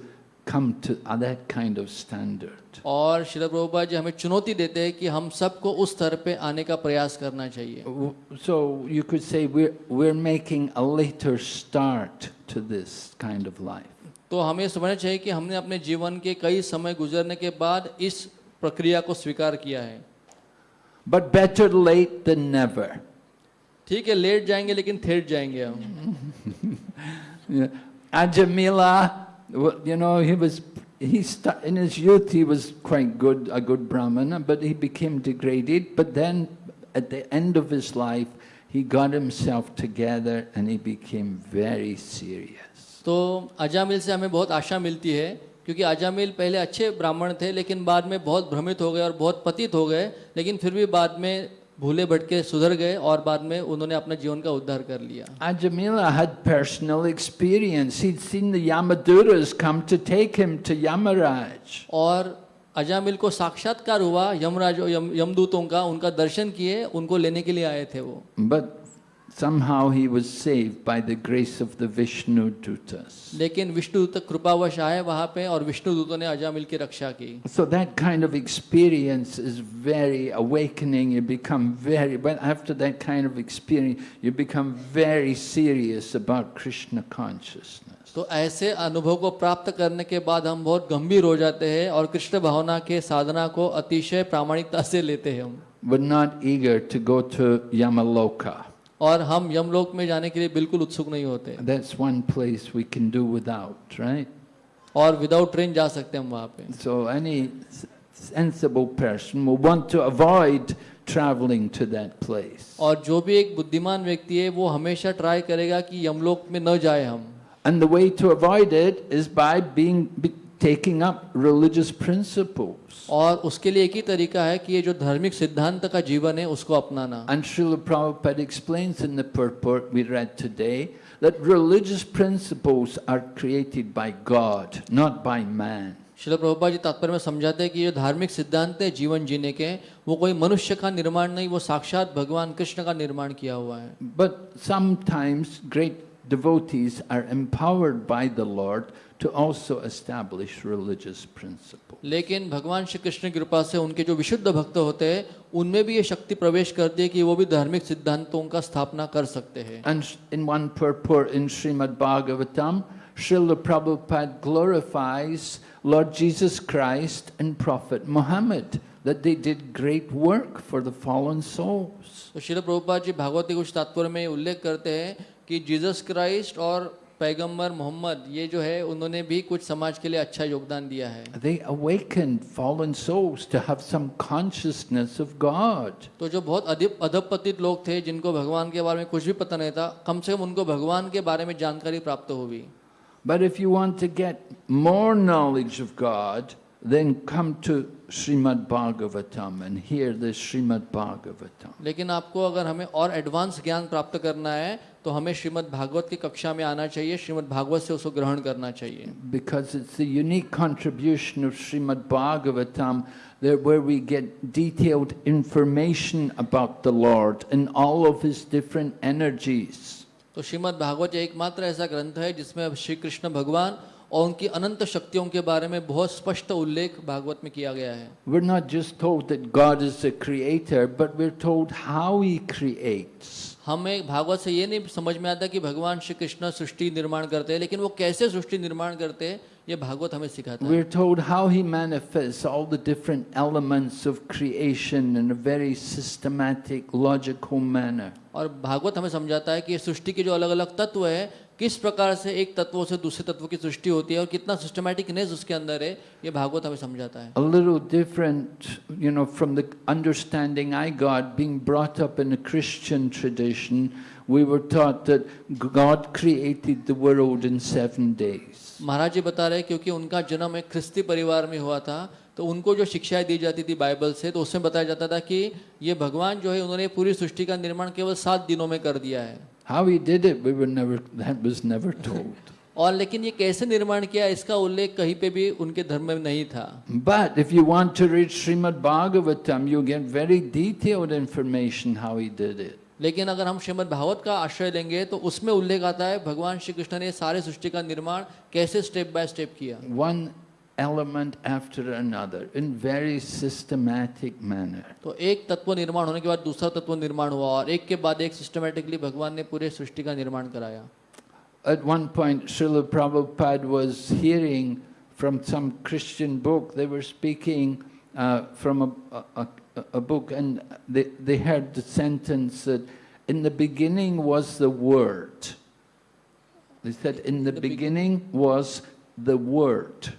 come to that kind of standard. और शिल प्रभुपा जी हमें चुनौती देते हैं कि हम सबको उस स्तर पे आने का प्रयास करना चाहिए So you could say we're, we're making a later start to this kind of life. तो हमें समझना चाहिए कि हमने अपने जीवन के कई समय गुजरने के बाद इस प्रक्रिया को स्वीकार किया है But better late than never. ठीक है लेट जाएँगे लेकिन थेट जाएँगे हम. Ajamila, well, you know, he was, he sta- in his youth he was quite good, a good Brahmana, but he became degraded. But then at the end of his life, he got himself together and he became very serious. तो अजामिल से हमें बहुत आशा मिलती है क्योंकि अजामिल पहले अच्छे ब्राह्मण थे लेकिन बाद में बहुत भ्रमित हो गए और बहुत पतित हो गए लेकिन फिर भी बाद में भूले भटके सुधर गए और बाद में उन्होंने अपने जीवन का उद्धार कर लिया Ajamila had personal experience. He'd seen the Yamaduras come to take him to Yamaraj. और अजामिल को साक्षात्कार हुआ यमराज यम, यमदूतों का उनका दर्शन किए उनको लेने के लिए आए थे वो But somehow he was saved by the grace of the Vishnu Dutas. लेकिन विष्णु दूत कृपावश आए वहां पे और विष्णु दूतों ने अजामिल की रक्षा की So that kind of experience is very awakening. You become very, but after that kind of experience, you become very serious about Krishna consciousness. तो ऐसे अनुभव को प्राप्त करने के बाद हम बहुत गंभीर हो जाते हैं और कृष्ण भावना के साधना को अतिशय प्रामाणिकता से लेते हैं हम We're not eager to go to Yamaloka. और हम यमलोक में जाने के लिए बिल्कुल उत्सुक नहीं होते That's one place we can do without, right? और विदाउट ट्रेन जा सकते हैं हम वहाँ पे So any sensible person will want to avoid traveling to that place. और जो भी एक बुद्धिमान व्यक्ति है वो हमेशा ट्राई करेगा कि यमलोक में न जाए हम And the way to avoid it is by being be, taking up religious principles. और उसके लिए एक ही तरीका है कि ये जो धार्मिक सिद्धांत का जीवन है उसको अपनाना And Srila Prabhupada explains in the purport we read today that religious principles are created by God, not by man. शिल प्रभुपा जी तात्पर्य में समझाते हैं कि ये धार्मिक सिद्धांत है जीवन जीने के वो कोई मनुष्य का निर्माण नहीं वो साक्षात भगवान कृष्ण का निर्माण किया हुआ है But sometimes great devotees are empowered by the Lord to also establish religious principles. लेकिन भगवान श्री कृष्ण की कृपा से उनके जो विशुद्ध भक्त होते हैं उनमें भी ये शक्ति प्रवेश करती है कि वो भी धार्मिक सिद्धांतों का स्थापना कर सकते हैं And in one purport in Srimad Bhagavatam, Srila Prabhupada glorifies Lord Jesus Christ and Prophet Muhammad, that they did great work for the fallen souls. तो शिल प्रभुपाद जी भागवत के कुछ तात्पर्य में उल्लेख करते हैं कि जीसस क्राइस्ट और पैगंबर मोहम्मद ये जो है उन्होंने भी कुछ समाज के लिए अच्छा योगदान दिया है। They awakened fallen souls to have some consciousness of god. तो जो बहुत अधपतित लोग थे जिनको भगवान के बारे में कुछ भी पता नहीं था कम से कम उनको भगवान के बारे में जानकारी प्राप्त हुई but if you want to get more knowledge of god then come to Shrimad Bhagavatam and hear the Shrimad Bhagavatam लेकिन आपको अगर हमें और एडवांस ज्ञान प्राप्त करना है तो हमें श्रीमद् भागवत की कक्षा में आना चाहिए श्रीमद् भागवत से उसको ग्रहण करना चाहिए। Because it's unique contribution of Shrimad Bhagavatam there about the Lord in all of his different energies तो श्रीमद् भागवत एकमात्र ऐसा ग्रंथ है जिसमें श्री कृष्ण भगवान और उनकी अनंत शक्तियों के बारे में बहुत स्पष्ट उल्लेख भागवत में किया गया है। We not just told that God is the creator but we are how he creates हमें भागवत से ये नहीं समझ में आता कि भगवान श्री कृष्ण सृष्टि निर्माण करते हैं लेकिन वो कैसे सृष्टि निर्माण करते हैं ये भागवत हमें सिखाता है We're told how he manifests all the different elements of creation in a very systematic, logical manner. और भागवत हमें समझाता है कि सृष्टि के जो अलग अलग तत्व है किस प्रकार से एक तत्वों से दूसरे तत्व की सृष्टि होती है और कितना सिस्टमैटिकनेस उसके अंदर है ये भागवत हमें समझाता है A little different, you know, from the understanding I got being brought up in a Christian tradition. We were taught that God created the world in seven days. महाराज जी बता रहे हैं क्योंकि उनका जन्म एक ख्रिस्ती परिवार में हुआ था तो उनको जो शिक्षाएँ दी जाती थी बाइबल से तो उसमें बताया जाता था कि ये भगवान जो है उन्होंने पूरी सृष्टि का निर्माण केवल सात दिनों में कर दिया है How he did it, we were never, that was never told. <laughs> और लेकिन ये कैसे निर्माण किया इसका उल्लेख कहीं पे भी उनके धर्म में नहीं था। But if you want to read Shrimad Bhagavatam you get very detailed information how he did it लेकिन अगर हम श्रीमद भागवत का आश्रय लेंगे तो उसमें उल्लेख आता है भगवान श्री कृष्ण ने सारे सृष्टि का निर्माण कैसे स्टेप बाय स्टेप किया। One element after another in very systematic manner. तो एक तत्व निर्माण होने के बाद दूसरा तत्व निर्माण हुआ और एक के बाद एक सिस्टमेटिकली भगवान ने पूरे सृष्टि का निर्माण कराया At one point, Srila Prabhupada was hearing from some Christian book, they were speaking uh, from a, a, a, a book, and they, they heard the sentence that in the beginning was the Word. They said, in the The beg- beginning was the Word.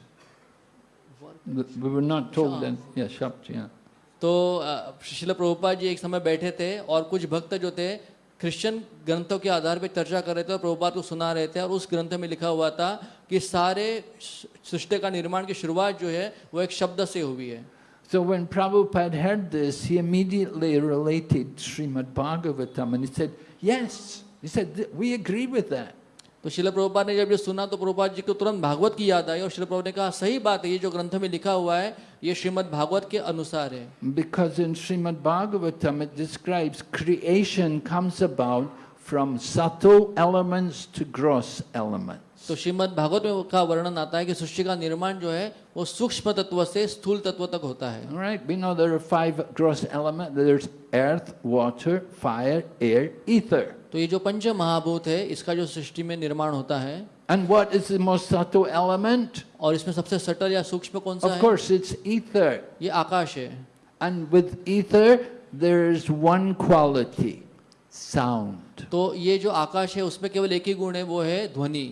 We were not told that. Yeah, Shabd, yeah. तो शिल प्रभुपाद जी एक समय बैठे थे और कुछ भक्त जो थे क्रिश्चियन ग्रंथों के आधार पर चर्चा कर रहे थे और प्रभुपाद को सुना रहे थे और उस ग्रंथ में लिखा हुआ था कि सारे सृष्टि का निर्माण की शुरुआत जो है वो एक शब्द से हुई है So when Prabhupada heard this, he immediately related Srimad Bhagavatam and he said, Yes. He said, We agree with that. तो शिल प्रभुपा ने जब ये सुना तो प्रभुपा जी को तुरंत भागवत की याद आई और शिल प्रभु ने कहा सही बात है ये जो ग्रंथ में लिखा हुआ है ये श्रीमद् भागवत के अनुसार है। Because in Shrimad Bhagavatam it creation comes about from subtle elements to gross element तो श्रीमद् भागवत में का वर्णन आता है कि सृष्टि का निर्माण जो है वो सूक्ष्म तत्व से स्थूल तत्व तक होता है। Right we know there are तो ये जो पंच महाभूत है इसका जो सृष्टि में निर्माण होता है And what is the most subtle element? और इसमें सबसे सटल या सूक्ष्म कौन सा Of है course, it's ether. ये आकाश है And with ether, there is one quality sound. तो ये जो आकाश है उसमें केवल एक ही गुण है वो है ध्वनि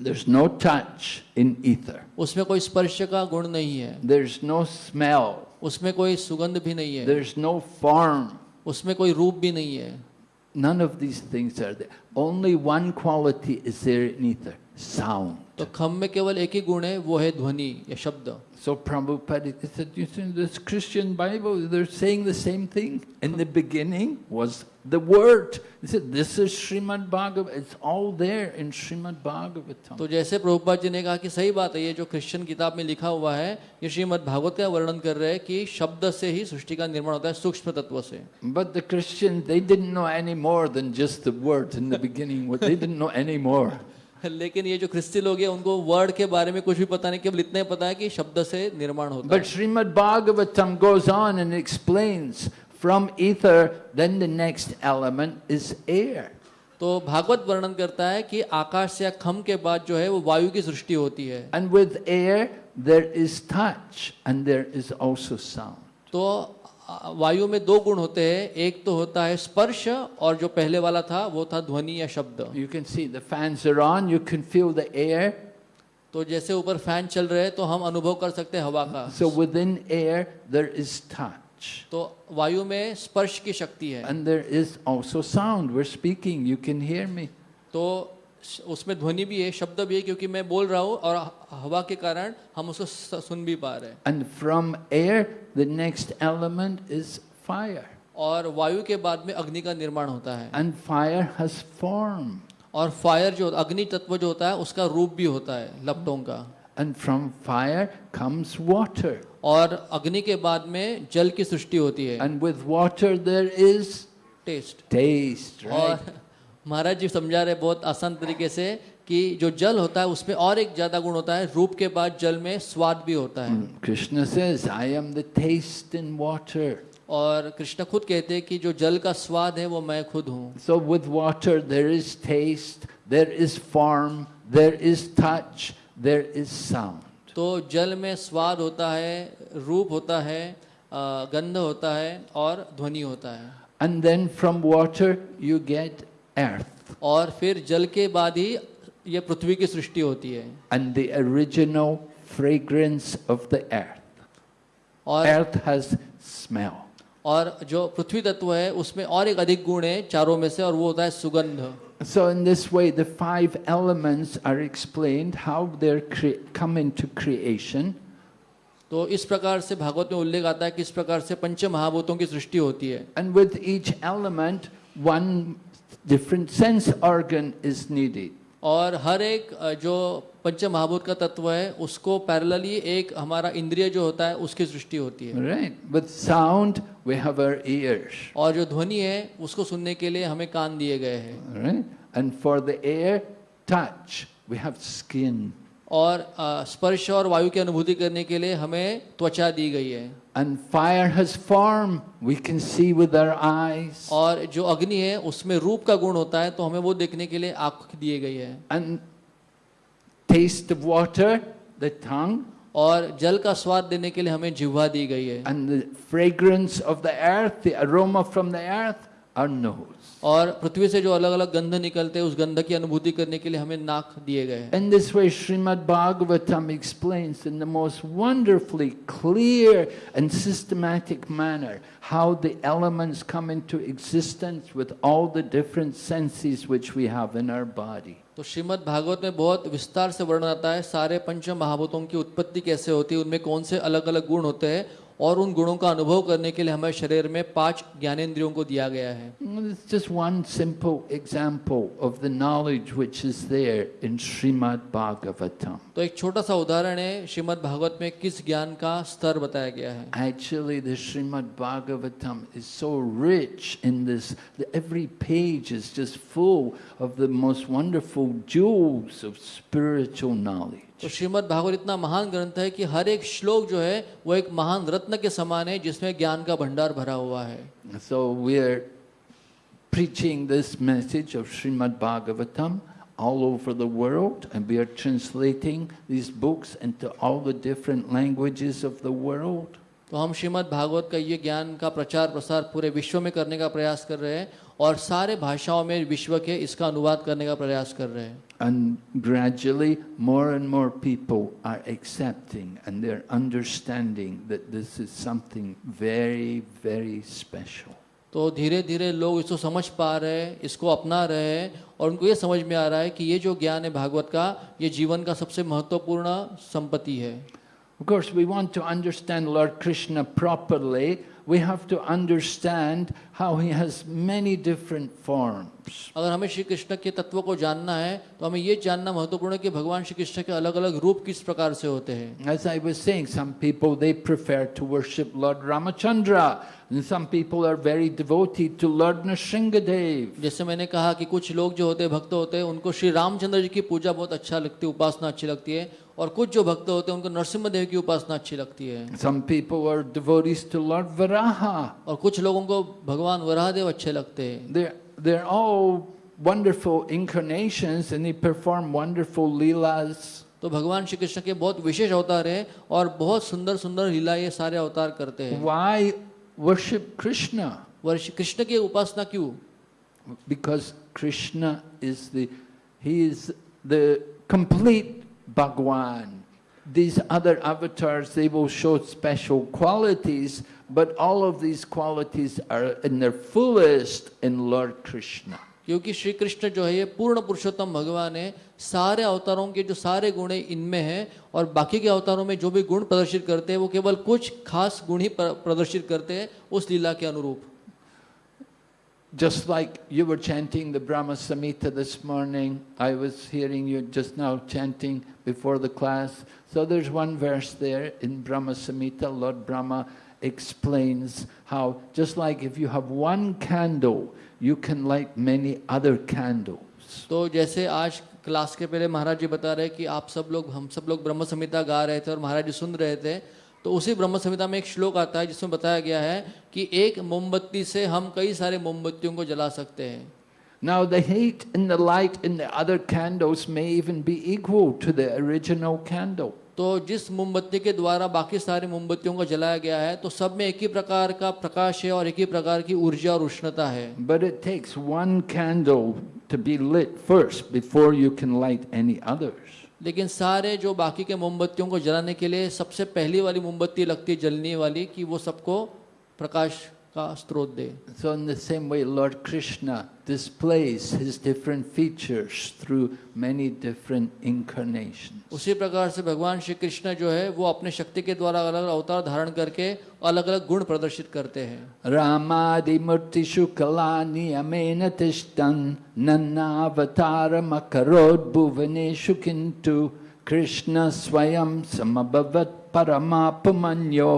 There's no touch in ether, उसमें कोई स्पर्श का गुण नहीं है there's no smell, उसमें कोई सुगंध भी नहीं है there's no form. उसमें कोई रूप भी नहीं है None of these things are there. Only one quality is there in ether sound. तो खम में केवल एक ही गुण है वो है ध्वनि या शब्द So Prabhupada said, you see, this Christian Bible, they're saying the same thing. In the beginning was the Word. He said, this is Srimad Bhagavatam. It's all there in Srimad Bhagavatam. तो जैसे प्रभुपाद जी ने कहा कि सही बात है ये जो क्रिश्चियन किताब में लिखा हुआ है ये श्रीमद् भागवत का वर्णन कर रहे हैं कि शब्द से ही सृष्टि का निर्माण होता है सूक्ष्म तत्व से But the Christians, they didn't know any more than just the Word in the beginning. They didn't know any more. <laughs> लेकिन ये जो क्रिस्ती लोग हैं उनको वर्ड के बारे में कुछ भी पता नहीं केवल इतना ही पता है कि शब्द से निर्माण होता है। But Shrimad Bhagavatam goes on and explains from ether then the next element is air तो भागवत वर्णन करता है कि आकाश या खम के बाद जो है वो वायु की सृष्टि होती है। And with air there is touch and there is also sound तो वायु में दो गुण होते हैं एक तो होता है स्पर्श और जो पहले वाला था वो था ध्वनि या शब्द। You can see the fans on you can feel the air तो जैसे ऊपर फ़ैन चल रहे हैं तो हम अनुभव कर सकते हैं हवा का। So within air there is तो वायु में स्पर्श की शक्ति है। And is also sound speaking you can hear me तो उसमें ध्वनि भी है शब्द भी है क्योंकि मैं बोल रहा हूँ और हवा के कारण हम उसको सुन भी पा रहे हैं And from air, the next element is fire. और वायु के बाद में अग्नि का निर्माण होता है And fire has form. और फायर जो अग्नि तत्व जो होता है उसका रूप भी होता है लपटों का And from fire comes water. और अग्नि के बाद में जल की सृष्टि होती है And with water, there is taste right? और महाराज जी समझा रहे बहुत आसान तरीके से कि जो जल होता है उसमें और एक ज़्यादा गुण होता है रूप के बाद जल में स्वाद भी होता है Krishna says, I am the taste in water. और कृष्ण खुद कहते हैं कि जो जल का स्वाद है वो मैं खुद हूँ So with water, there is taste, there is form, there is touch, there is sound. तो जल में स्वाद होता है रूप होता है गंध होता है और ध्वनि होता है And then from water, you get earth. और फिर जल के बाद ही ये पृथ्वी की सृष्टि होती है। And the original fragrance of the earth और अर्थ हैज़ स्मेल और जो पृथ्वी तत्व है उसमें और एक अधिक गुण है चारों में से और वो होता है सुगंध। So in this way the five elements are explained how they are come into creation तो इस प्रकार से भागवत में उल्लेख आता है कि इस प्रकार से पंच महाभूतों की सृष्टि होती है। And with each element one different sense organ is needed. और हर एक अ, जो पंच महाभूत का तत्व है उसको पैरेलली एक हमारा इंद्रिय जो होता है उसकी सृष्टि होती है Right? With sound, we have our ears. और जो ध्वनि है उसको सुनने के लिए हमें कान दिए गए हैं Right? And for the air, touch, we have skin. और स्पर्श और वायु की अनुभूति करने के लिए हमें त्वचा दी गई है And fire has form, we can see with our eyes. और जो अग्नि है उसमें रूप का गुण होता है तो हमें वो देखने के लिए आँख दिए गई है And taste of water, the tongue. और जल का स्वाद देने के लिए हमें जिह्वा दी गई है And the fragrance of the earth, the aroma from the earth, our nose. और पृथ्वी से जो अलग अलग गंध निकलते हैं उस गंध की अनुभूति करने के लिए हमें नाक दिए गए in this way Shrimad Bhagavatam explains in the most wonderfully clear and systematic manner how the elements come into existence with all the different senses which we have in our body तो श्रीमद् भागवत में बहुत विस्तार से वर्णन आता है सारे पंच महाभूतों की उत्पत्ति कैसे होती है उनमें कौन से अलग अलग गुण होते हैं और उन गुणों का अनुभव करने के लिए हमें शरीर में पाँच ज्ञानेंद्रियों को दिया गया है। तो एक छोटा सा उदाहरण है श्रीमद भागवत में किस ज्ञान का स्तर बताया गया है? Actually the Srimad Bhagavatam is so rich in this every page is just full of the most wonderful juice of spiritual knowledge तो श्रीमद् भागवत इतना महान ग्रंथ है कि हर एक श्लोक जो है वो एक महान रत्न के समान है जिसमें ज्ञान का भंडार भरा हुआ है। So we are preaching this message of Srimad Bhagavatam all over the world and we are translating this books into all the different languages of the world तो हम श्रीमद् भागवत का ये ज्ञान का प्रचार प्रसार पूरे विश्व में करने का प्रयास कर रहे हैं और सारे भाषाओं में विश्व के इसका अनुवाद करने का प्रयास कर रहे हैं And gradually, more and more people are accepting and they're understanding that this is something very, very special. तो धीरे धीरे लोग इसको समझ पा रहे हैं इसको अपना रहे हैं और उनको ये समझ में आ रहा है कि ये जो ज्ञान है भागवत का ये जीवन का सबसे महत्वपूर्ण संपत्ति है Of course, we want to understand Lord Krishna properly. We have to understand how he has many different forms. अगर हमें श्री कृष्ण के तत्व को जानना है तो हमें ये जानना महत्वपूर्ण है कि भगवान श्री कृष्ण के अलग अलग रूप किस प्रकार से होते हैं As I was saying, some people they prefer to worship Lord Ramachandra, and some people are very devoted to Lord Nrsingadev. जैसे मैंने कहा कि कुछ लोग जो होते हैं भक्त होते हैं उनको श्री रामचंद्र जी की पूजा बहुत अच्छा लगती है उपासना अच्छी लगती है और कुछ जो भक्त होते हैं उनको नरसिम्हा देव की उपासना अच्छी लगती है। Some people are devotees to lord Varaha और कुछ लोगों को भगवान वराह देव अच्छे लगते हैं। They they are all wonderful incarnations and he perform wonderful lilas तो भगवान श्री कृष्ण के बहुत विशेष अवतार है और बहुत सुंदर सुंदर लीला ये सारे अवतार करते हैं। वाई वर्शिप कृष्ण वर्ष कृष्ण की उपासना क्यों? Because Krishna is the he is the complete Bhagwan. These other avatars, they will show special qualities, but all of these qualities are in their fullest in Lord Krishna. क्योंकि श्री कृष्ण जो है ये पूर्ण पुरुषोत्तम भगवान है सारे अवतारों के जो सारे गुण है इनमें हैं और बाकी के अवतारों में जो भी गुण प्रदर्शित करते हैं वो केवल कुछ खास गुण ही प्रदर्शित करते हैं उस लीला के अनुरूप Just like you were chanting the Brahma Samhita this morning, I was hearing you just now chanting before the class. So there's one verse there in Brahma Samhita, Lord Brahma explains how just like if you have one candle, you can light many other candles. तो जैसे आज क्लास के पहले महाराज जी बता रहे कि आप सब लोग हम सब लोग ब्रह्म संहिता गा रहे थे और महाराज जी सुन रहे थे तो उसी ब्रह्म संहिता में एक श्लोक आता है जिसमें बताया गया है कि एक मोमबत्ती से हम कई सारे मोमबत्तियों को जला सकते हैं Now the heat and the light in the other candles may even be equal to the original candle. तो जिस मोमबत्ती के द्वारा बाकी सारी मोमबत्तियों को जलाया गया है तो सब में एक ही प्रकार का प्रकाश है और एक ही प्रकार की ऊर्जा और उष्णता है But it takes one candle to be lit first before you can light any others. लेकिन सारे जो बाकी के मोमबत्तियों को जलाने के लिए सबसे पहली वाली मोमबत्ती लगती जलने वाली कि वो सबको प्रकाश का स्रोत दे so in the same way lord Krishna displays his different features through many different incarnation उसी प्रकार से भगवान श्री कृष्ण जो है वो अपने शक्ति के द्वारा अलग अलग अवतार धारण करके अलग अलग गुण प्रदर्शित करते हैं। रामादि मूर्ति शुकला नियमेन तिष्ठन नन्ना अवतार मकरोद भुवनेशु किंतु कृष्ण स्वयं समभवत परमापमन्यो।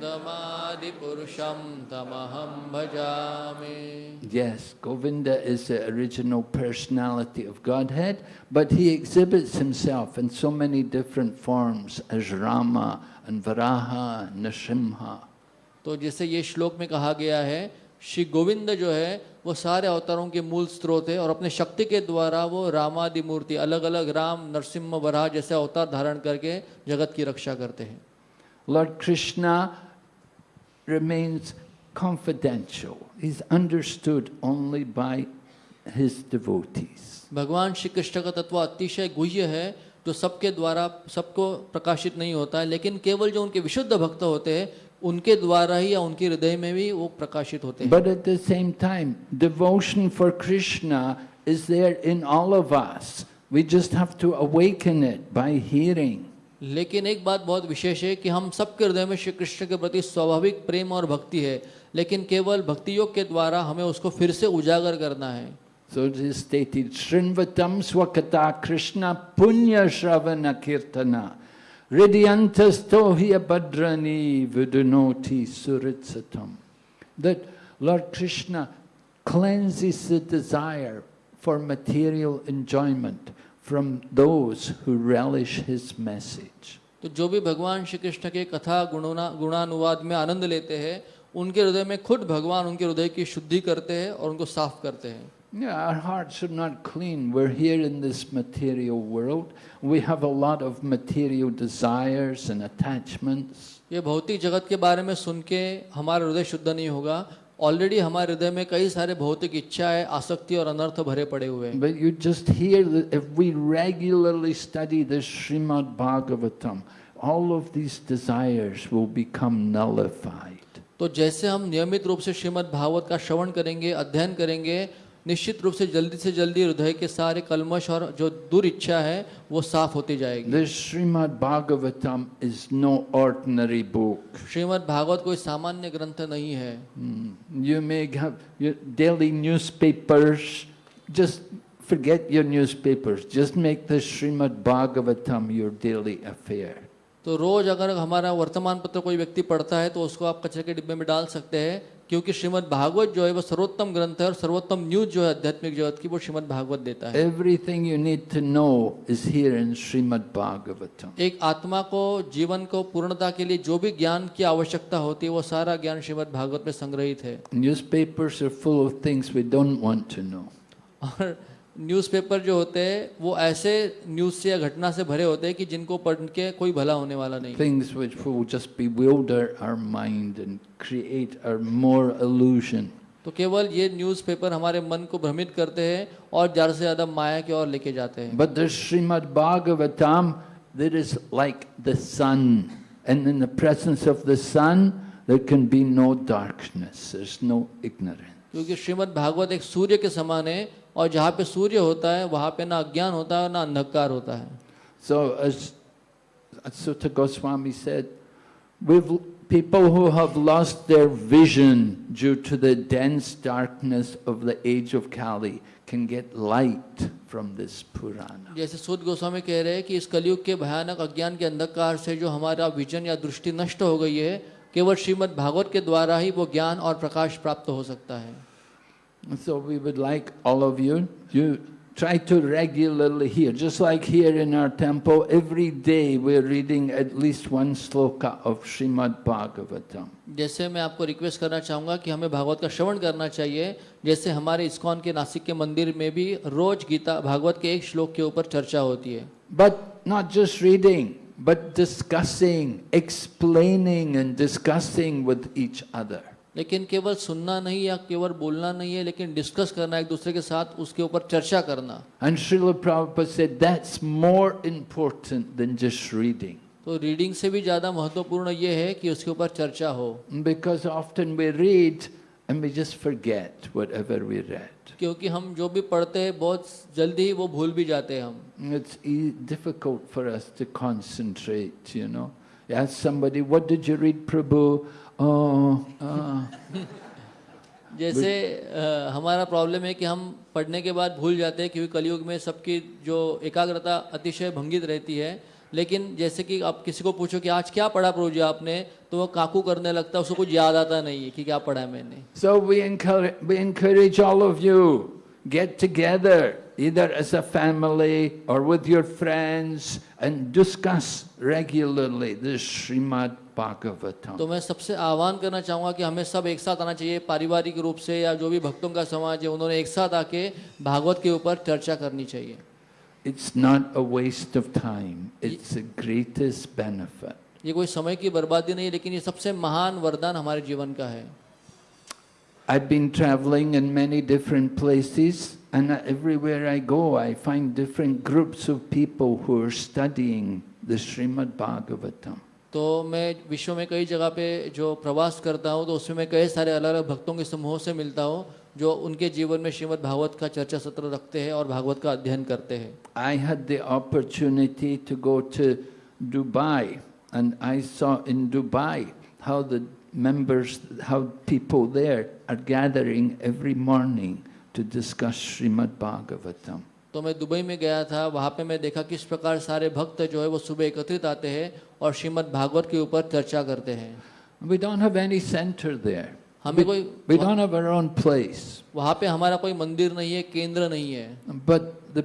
Namah. पुरुषम तमहम भजामि Yes, Govinda is the original personality of Godhead, but he exhibits himself in so many different forms as Rama and Varaha and Nrsimha. तो जैसे ये श्लोक में कहा गया है श्री गोविंद जो है वो सारे अवतारों के मूल स्रोत है और अपने शक्ति के द्वारा वो रामादि मूर्ति अलग अलग राम नरसिम्हा वराह जैसे अवतार धारण करके जगत की रक्षा करते हैं Lord Krishna remains confidential. He's understood only by his devotees. भगवान श्री कृष्ण का तत्व अतिशय गुह्य है जो सबके द्वारा सबको प्रकाशित नहीं होता है लेकिन केवल जो उनके विशुद्ध भक्त होते हैं उनके द्वारा ही या उनके हृदय में भी वो प्रकाशित होते हैं But at the same time, devotion for Krishna is there in all of us. We just have to awaken it by hearing. लेकिन एक बात बहुत विशेष है कि हम सबके हृदय में श्री कृष्ण के प्रति स्वाभाविक प्रेम और भक्ति है लेकिन केवल भक्ति योग के द्वारा हमें उसको फिर से उजागर करना है So it is stated, Srinvatam Swakata Krishna Punya Shravana Kirtana Ridyantas Tohya Badrani Vidunoti Suritsatam. That Lord Krishna cleanses the desire for material enjoyment from those who relish his message. तो जो भी भगवान श्री कृष्ण के कथा गुणोना गुणानुवाद में आनंद लेते हैं उनके हृदय में खुद भगवान उनके हृदय की शुद्धि करते हैं और उनको साफ़ करते हैं Yeah, our hearts are not clean. We're here in this material world. We have a lot of material desires and attachments. ये भौतिक जगत के बारे में सुन के हमारा हृदय शुद्ध नहीं होगा ऑलरेडी हमारे हृदय में कई सारे भौतिक इच्छा है आसक्ति और अनर्थ भरे पड़े हुए हैं। You just hear we regularly study the Srimad Bhagavatam all of these desires will become nullified तो जैसे हम नियमित रूप से श्रीमद् भागवत का श्रवण करेंगे अध्ययन करेंगे निश्चित रूप से जल्दी से जल्दी हृदय के सारे कलमश और जो दूर इच्छा है वो साफ़ होती जाएगी। Srimad Bhagavatam is no ordinary book Srimad Bhagavat कोई सामान्य ग्रंथ नहीं है। You may daily newspaper just forget your newspapers just make the Srimad Bhagavatam your daily affair तो रोज अगर हमारा वर्तमान पत्र कोई व्यक्ति पढ़ता है तो उसको आप कचरे के डिब्बे में डाल सकते हैं। क्योंकि श्रीमद् भागवत जो है वो सर्वोत्तम ग्रंथ है और सर्वोत्तम न्यूज़ जो है आध्यात्मिक जगत की वो श्रीमद् भागवत देता है। Everything you need to know is here in Srimad Bhagavatam एक आत्मा को जीवन को पूर्णता के लिए जो भी ज्ञान की आवश्यकता होती है वो सारा ज्ञान श्रीमद् भागवत में संग्रहित है। Newspaper full of things we don't want to know और न्यूज़पेपर जो होते हैं वो ऐसे न्यूज़ से या घटना से भरे होते हैं कि जिनको पढ़ के कोई भला होने वाला नहीं। तो केवल ये न्यूज़पेपर हमारे मन को भ्रमित करते हैं और ज़्यादा से ज़्यादा माया की ओर लेके जाते हैं। But the Bhagavatam there is like the sun and in the presence of the sun there can be no darkness no ignorance क्योंकि श्रीमद भागवत एक सूर्य के समान है और जहाँ पे सूर्य होता है वहाँ पे ना अज्ञान होता है ना अंधकार होता है So, as Sutta Goswami said, people who have lost their vision due to the dense darkness of the age of Kali can get light from this Purana. जैसे सूद गोस्वामी कह रहे हैं कि इस कलयुग के भयानक अज्ञान के अंधकार से जो हमारा विजन या दृष्टि नष्ट हो गई है केवल श्रीमद् भागवत के द्वारा ही वो ज्ञान और प्रकाश प्राप्त हो सकता है So we would like all of you, you try to regularly hear, just like here in our temple, every day we're reading at least one sloka of Srimad Bhagavatam. जैसे मैं आपको रिक्वेस्ट करना चाहूँगा कि हमें भागवत का श्रवण करना चाहिए जैसे हमारे इस्कॉन के नासिक के मंदिर में भी रोज गीता भागवत के एक श्लोक के ऊपर चर्चा होती है But not just reading, but discussing, explaining and discussing with each other. लेकिन केवल सुनना नहीं या केवल बोलना नहीं है लेकिन डिस्कस करना एक दूसरे के साथ उसके ऊपर चर्चा करना। तो रीडिंग से भी ज़्यादा महत्वपूर्ण यह है कि उसके ऊपर चर्चा हो। Because often we read and we just forget whatever we read क्योंकि हम जो भी पढ़ते हैं बहुत जल्दी ही वो भूल भी जाते हैं हम। It's difficult for us to concentrate you know या somebody what did you read Prabhu Oh, uh. जैसे अ, हमारा प्रॉब्लम है कि हम पढ़ने के बाद भूल जाते हैं क्योंकि कलयुग में सबकी जो एकाग्रता अतिशय भंगित रहती है लेकिन जैसे कि आप किसी को पूछो कि आज क्या पढ़ा प्रभु जी आपने तो वो काकू करने लगता है उसको कुछ याद आता नहीं है कि क्या पढ़ा है मैंने we encourage, we encourage all of you, get together, either as a family or with your friends, and discuss regularly this Srimad Bhagavatam. तो मैं सबसे आह्वान करना चाहूँगा कि हमें सब एक साथ आना चाहिए पारिवारिक रूप से या जो भी भक्तों का समाज है उन्होंने एक साथ आके भागवत के ऊपर चर्चा करनी चाहिए It's not a waste of time, it's the greatest benefit. ये कोई समय की बर्बादी नहीं लेकिन ये सबसे महान वरदान हमारे जीवन का है I've been traveling in many different places, and everywhere I go, I find different groups of people who are studying the Srimad Bhagavatam. तो मैं विश्व में कई जगह पे जो प्रवास करता हूँ तो उसमें मैं कई सारे अलग अलग भक्तों के समूहों से मिलता हूँ, जो उनके जीवन में श्रीमद् भागवत का चर्चा सत्र रखते हैं और भागवत का अध्ययन करते हैं। I had the opportunity to go to Dubai and I saw in Dubai how the members how people there are gathering every morning to discuss Srimad Bhagavatam तो मैं दुबई में गया था वहाँ पे मैं देखा किस प्रकार सारे भक्त जो है वो सुबह एकत्रित आते हैं और श्रीमद भागवत के ऊपर चर्चा करते हैं। पे हमारा कोई मंदिर नहीं है केंद्र नहीं है। But the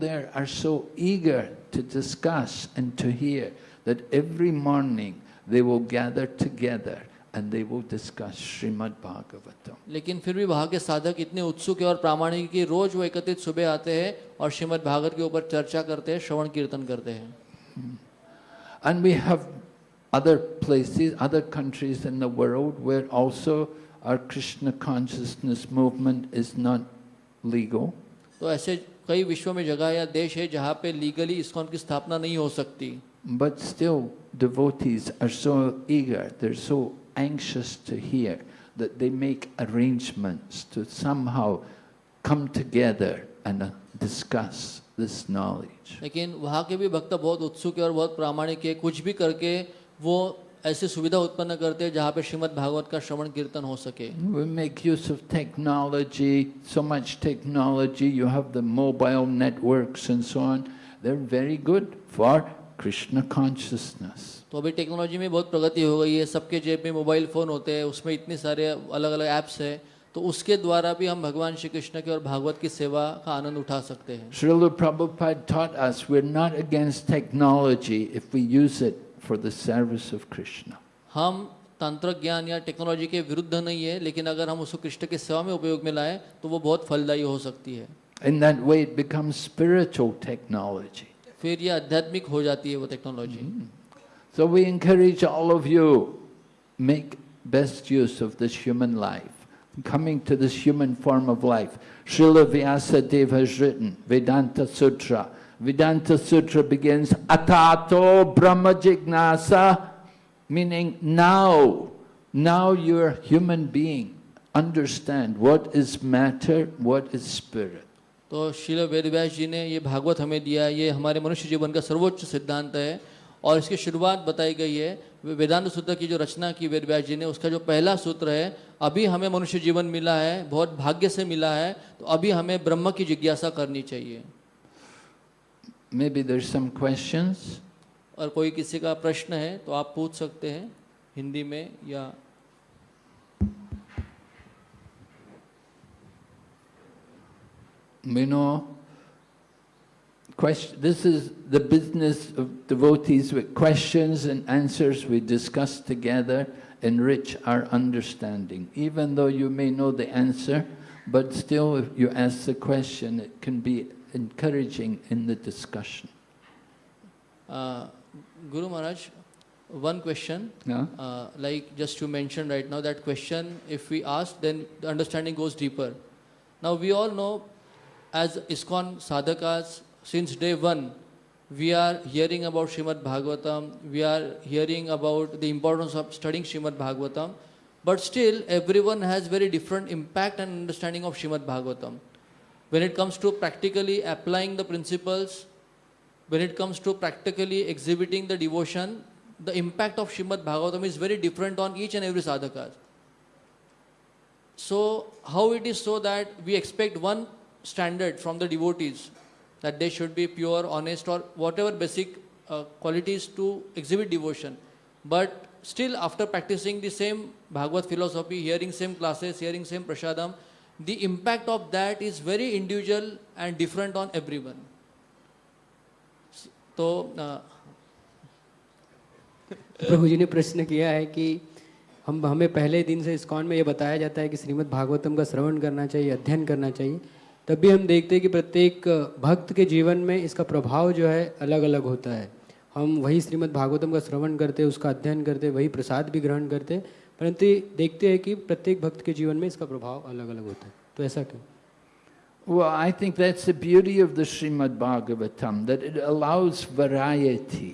there are so eager to discuss and to hear that every morning they वो gather together and they will discuss Srimad Bhagavatam. लेकिन फिर भी के साधक इतने उत्सुक है और प्रामाणिक हैं कि रोज वो एकत्रित सुबह आते हैं और श्रीमद् भागवत के ऊपर चर्चा करते हैं श्रवण कीर्तन करते हैं And we have other places, other countries in the world where also our Krishna consciousness movement is not legal. तो ऐसे कई विश्व में जगह या देश है जहाँ पे लीगली इस्कॉन की स्थापना नहीं हो सकती But still, devotees are so eager, they're so anxious to hear that they make arrangements to somehow come together and uh, discuss this knowledge. लेकिन वहाँ के भी भक्त बहुत उत्सुक है और बहुत प्रामाणिक है कुछ भी करके वो ऐसी सुविधा उत्पन्न करते हैं जहाँ पे श्रीमद् भागवत का श्रवण कीर्तन हो सके We make use of technology, so much technology, you have the mobile networks and so on. They're very good for Krishna consciousness. तो अभी टेक्नोलॉजी में बहुत प्रगति हो गई है सबके जेब में मोबाइल फ़ोन होते हैं उसमें इतने सारे अलग अलग ऐप्स हैं तो उसके द्वारा भी हम भगवान श्री कृष्ण के और भागवत की सेवा का आनंद उठा सकते हैं Srila Prabhupada taught us we're not against technology if we use it for the service of Krishna. हम तंत्र ज्ञान या टेक्नोलॉजी के विरुद्ध नहीं है लेकिन अगर हम उसको कृष्ण की सेवा में उपयोग में लाएँ तो वो बहुत फलदायी हो सकती है In that way, it becomes spiritual technology. फिर ये आध्यात्मिक हो जाती है वो technology So we encourage all of you, make best use of this human life, coming to this human form of life. Srila Vyasadeva has written Vedanta Sutra. Vedanta Sutra begins Atato Brahma Jignasa, meaning now, now you're a human being. Understand what is matter, what is spirit. तो शिल वेदव्यास जी ने ये भागवत हमें दिया है ये हमारे मनुष्य जीवन का सर्वोच्च सिद्धांत है और इसकी शुरुआत बताई गई है वेदांत सूत्र की जो रचना की वेदव्यास जी ने उसका जो पहला सूत्र है अभी हमें मनुष्य जीवन मिला है बहुत भाग्य से मिला है तो अभी हमें ब्रह्म की जिज्ञासा करनी चाहिए Maybe there's some questions. और कोई किसी का प्रश्न है तो आप पूछ सकते हैं हिंदी में या know question, this is the business of devotees with questions and answers we discuss together enrich our understanding. Even though you may know the answer, but still if you ask the question, it can be encouraging in the discussion. uh, Guru Maharaj, one question. Yeah? Uh, like just you mentioned right now, that question, if we ask, then the understanding goes deeper. Now, we all know, as ISKCON sadhakas, since day one, we are hearing about Srimad Bhagavatam, we are hearing about the importance of studying Srimad Bhagavatam, but still, everyone has very different impact and understanding of Srimad Bhagavatam. When it comes to practically applying the principles, when it comes to practically exhibiting the devotion, the impact of Shrimad Bhagavatam is very different on each and every sadhaka. So, how it is so that we expect one standard from the devotees that they should be pure, honest, or whatever basic uh, qualities to exhibit devotion. But still, after practicing the same Bhagavad philosophy, hearing same classes, hearing same prasadam, the impact of that is very individual and different on everyone. तो अ, प्रभु जी ने प्रश्न किया है कि हम हमें पहले दिन से इस्कॉन में ये बताया जाता है कि श्रीमद् भागवतम का श्रवण करना चाहिए अध्ययन करना चाहिए तब भी हम देखते हैं कि प्रत्येक भक्त के जीवन में इसका प्रभाव जो है अलग अलग होता है। हम वही श्रीमद् भागवतम का श्रवण करते हैं उसका अध्ययन करते वही प्रसाद भी ग्रहण करते परंतु देखते हैं कि प्रत्येक भक्त के जीवन में इसका प्रभाव अलग अलग होता है। तो ऐसा क्यों? Well, I think that's the beauty of the Srimad Bhagavatam, that it allows variety.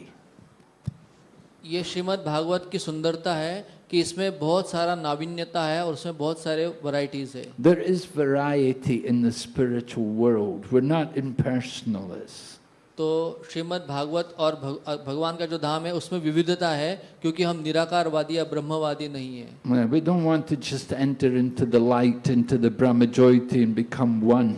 ये श्रीमद् भागवत की सुंदरता है कि इसमें बहुत सारा नावीन्यता है और उसमें बहुत सारे वैरायटीज है। There is variety in the spiritual world we are not impersonalist तो श्रीमद् भागवत और भगवान का जो धाम है उसमें विविधता है क्योंकि हम निराकारवादी या ब्रह्मवादी नहीं है। We don't want to just enter into the light into the brahma jyoti and become one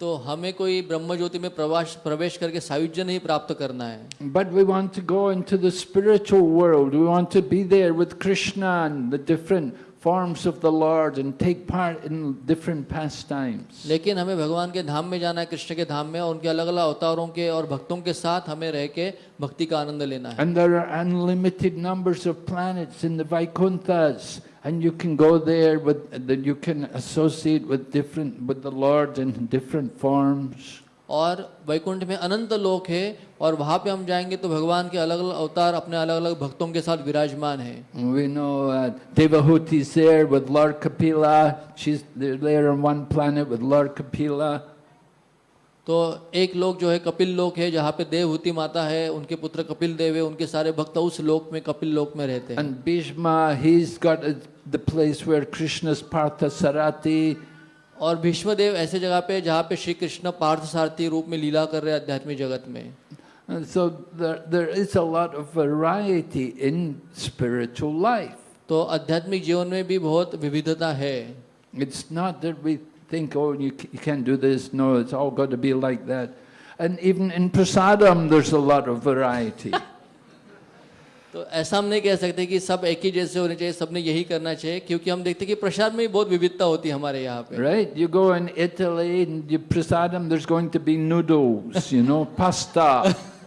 तो हमें कोई ब्रह्म ज्योति में प्रवास प्रवेश करके सायुज्य नहीं प्राप्त करना है But we want to go into the spiritual world. We want to be there with Krishna and the different forms of the Lord and take part in different pastimes. लेकिन हमें भगवान के धाम में जाना है कृष्ण के धाम में और उनके अलग अलग अवतारों के और भक्तों के साथ हमें रह के भक्ति का आनंद लेना है And there are unlimited numbers of planets in the Vaikunthas, and you can go there with that you can associate with different with the Lord in different forms. और वैकुंठ में अनंत लोक है और वहां पे हम जाएंगे तो भगवान के अलग अलग अवतार अपने अलग अलग भक्तों के साथ विराजमान है We know uh, Devahuti's there with Lord Kapila. She's they're there on one planet with Lord Kapila. तो एक लोक जो है कपिल लोक है जहाँ पे देवहूति माता है उनके पुत्र कपिल देव है उनके सारे भक्त उस लोक में कपिल लोक में रहते हैं And Bhishma, he's got a, the place where Krishna's Partha Sarati. और भीष्मदेव ऐसे जगह पे जहाँ पे श्री कृष्ण पार्थ सारथी रूप में लीला कर रहे हैं आध्यात्मिक जगत में And so there, there is a lot of variety in spiritual life. तो आध्यात्मिक जीवन में भी बहुत विविधता है It's not that we think, oh, you, c- you can't do this. No, it's all got to be like that. And even in prasadam, there's a lot of variety. <laughs> तो ऐसा हम नहीं कह सकते कि सब एक ही जैसे होने चाहिए सबने यही करना चाहिए क्योंकि हम देखते हैं कि प्रसाद में भी बहुत विविधता होती है हमारे यहाँ पे right? You go in Italy and you prasadam, there's going to be noodles, you know, pasta. <laughs>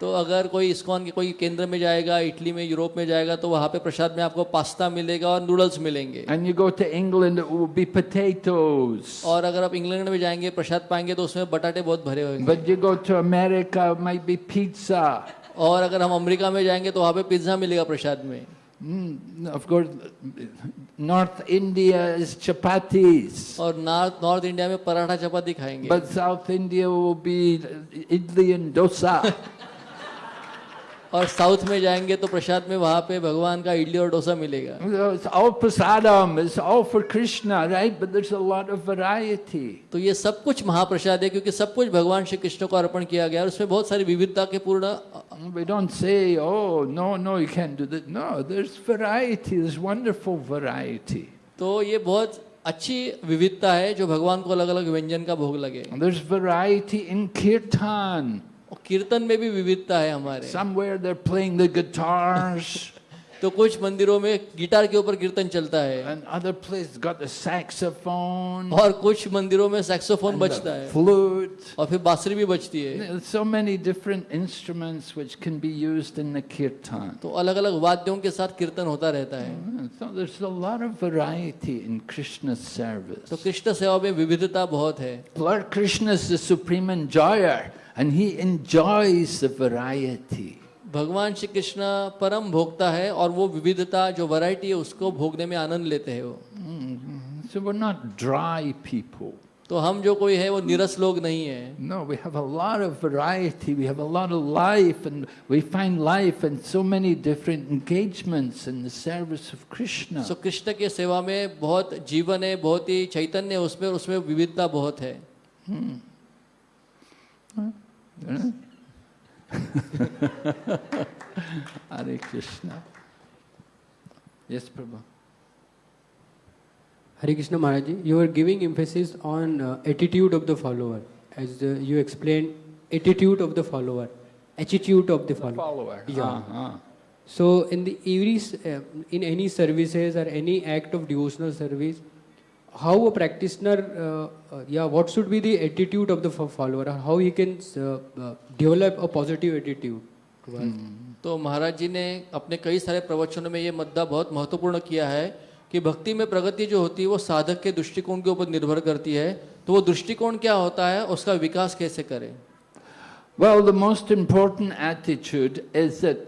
तो अगर कोई इस्कॉन के कोई केंद्र में जाएगा इटली में यूरोप में जाएगा तो वहाँ पे प्रसाद में आपको पास्ता मिलेगा और नूडल्स मिलेंगे and you go to England, it will be potatoes. और अगर आप इंग्लैंड में जाएँगे प्रसाद पाएँगे तो उसमें बटाटे बहुत भरे होंगे But you go to America, it might be pizza. और अगर हम अमेरिका में जाएँगे तो वहाँ पे पिज़्ज़ा मिलेगा प्रसाद में Mm, of course, North India is chapatis. और नॉर्थ नॉर्थ इंडिया में पराठा चपाती खाएँगे But South India will be idli and dosa. <laughs> और साउथ में जाएँगे तो प्रसाद में वहाँ पे भगवान का इडली और डोसा मिलेगा। तो ये सब कुछ महाप्रसाद है क्योंकि सब कुछ भगवान श्री कृष्ण को अर्पण किया गया और उसमें बहुत सारी विविधता के पूर्ण तो ये बहुत अच्छी विविधता है जो भगवान को अलग अलग व्यंजन का भोग लगे। There's variety. कीर्तन में भी विविधता है हमारे। Somewhere they're playing the guitars. <laughs> तो कुछ मंदिरों में गिटार के ऊपर कीर्तन चलता है। And other place got the saxophone. और कुछ मंदिरों में सैक्सोफोन बजता है। फ्लूट और फिर बांसुरी भी बजती है। So many different instrument which can be use in kirtan तो अलग-अलग वाद्यों के साथ कीर्तन होता रहता है। कृष्ण तो कृष्ण सेवा में विविधता बहुत है। Supreme Krishna is and he enjoys the variety. भगवान श्री कृष्ण परम भोक्ता है और वो विविधता जो वैरायटी है उसको भोगने में आनंद लेते हैं वो। So we not dry people तो हम जो कोई है वो निरस लोग नहीं है। No we have a lot of variety we have a lot of life and we find life and so many different engagements in the service of Krishna so Krishna के सेवा में बहुत जीवन है बहुत ही चैतन्य है उसमें उसमें विविधता बहुत है। <laughs> Hare Krishna. Yes Prabhu. Hare Krishna Maharaj ji you are giving emphasis on attitude of the follower as you explain attitude of the follower attitude of the follower so in the in any services or any act of devotional service how a practitioner, uh, uh, yeah, what should be the attitude of the follower? Or How he can uh, uh, develop a positive attitude. towards- तो महाराज जी ने अपने कई सारे प्रवचनों में ये मुद्दा बहुत महत्वपूर्ण किया है कि भक्ति में प्रगति जो होती है वो साधक के दृष्टिकोण के ऊपर निर्भर करती है तो वो दृष्टिकोण क्या होता है उसका विकास कैसे करें Well, the most important attitude is that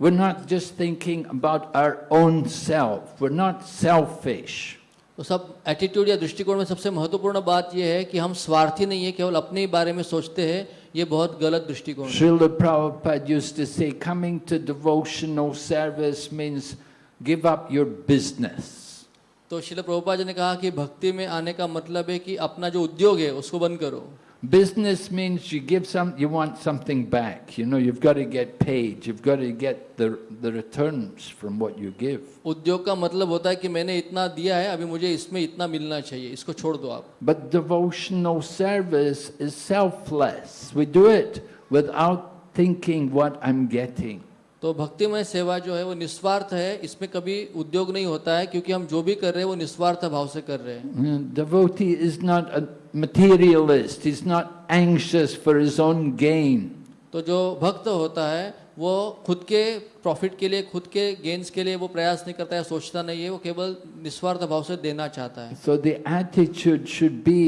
we're not just thinking about our own self. We're not selfish. तो सब एटीट्यूड या दृष्टिकोण में सबसे महत्वपूर्ण बात यह है कि हम स्वार्थी नहीं है केवल अपने ही बारे में सोचते हैं ये बहुत गलत दृष्टिकोण है Srila Prabhupada used to say, coming to devotional service means give up your business. तो शिल प्रभुपा जी ने कहा कि भक्ति में आने का मतलब है कि अपना जो उद्योग है उसको बंद करो Business means you give some, you want something back. You know, you've got to get paid. You've got to get the, the returns from what you give. उद्योग का मतलब होता है कि मैंने इतना दिया है अभी मुझे इसमें इतना मिलना चाहिए इसको छोड़ दो आप But devotional service is selfless. We do it without thinking what I'm getting. तो भक्तिमय सेवा जो है वो निस्वार्थ है इसमें कभी उद्योग नहीं होता है क्योंकि हम जो भी कर रहे हैं वो निस्वार्थ भाव से कर रहे हैं Mm, Devotee is not a materialist. He's not anxious for his own gain. तो जो भक्त होता है वो खुद के प्रॉफिट के लिए खुद के गेन्स के लिए वो प्रयास नहीं करता है सोचता नहीं है वो केवल निस्वार्थ भाव से देना चाहता है So the attitude should be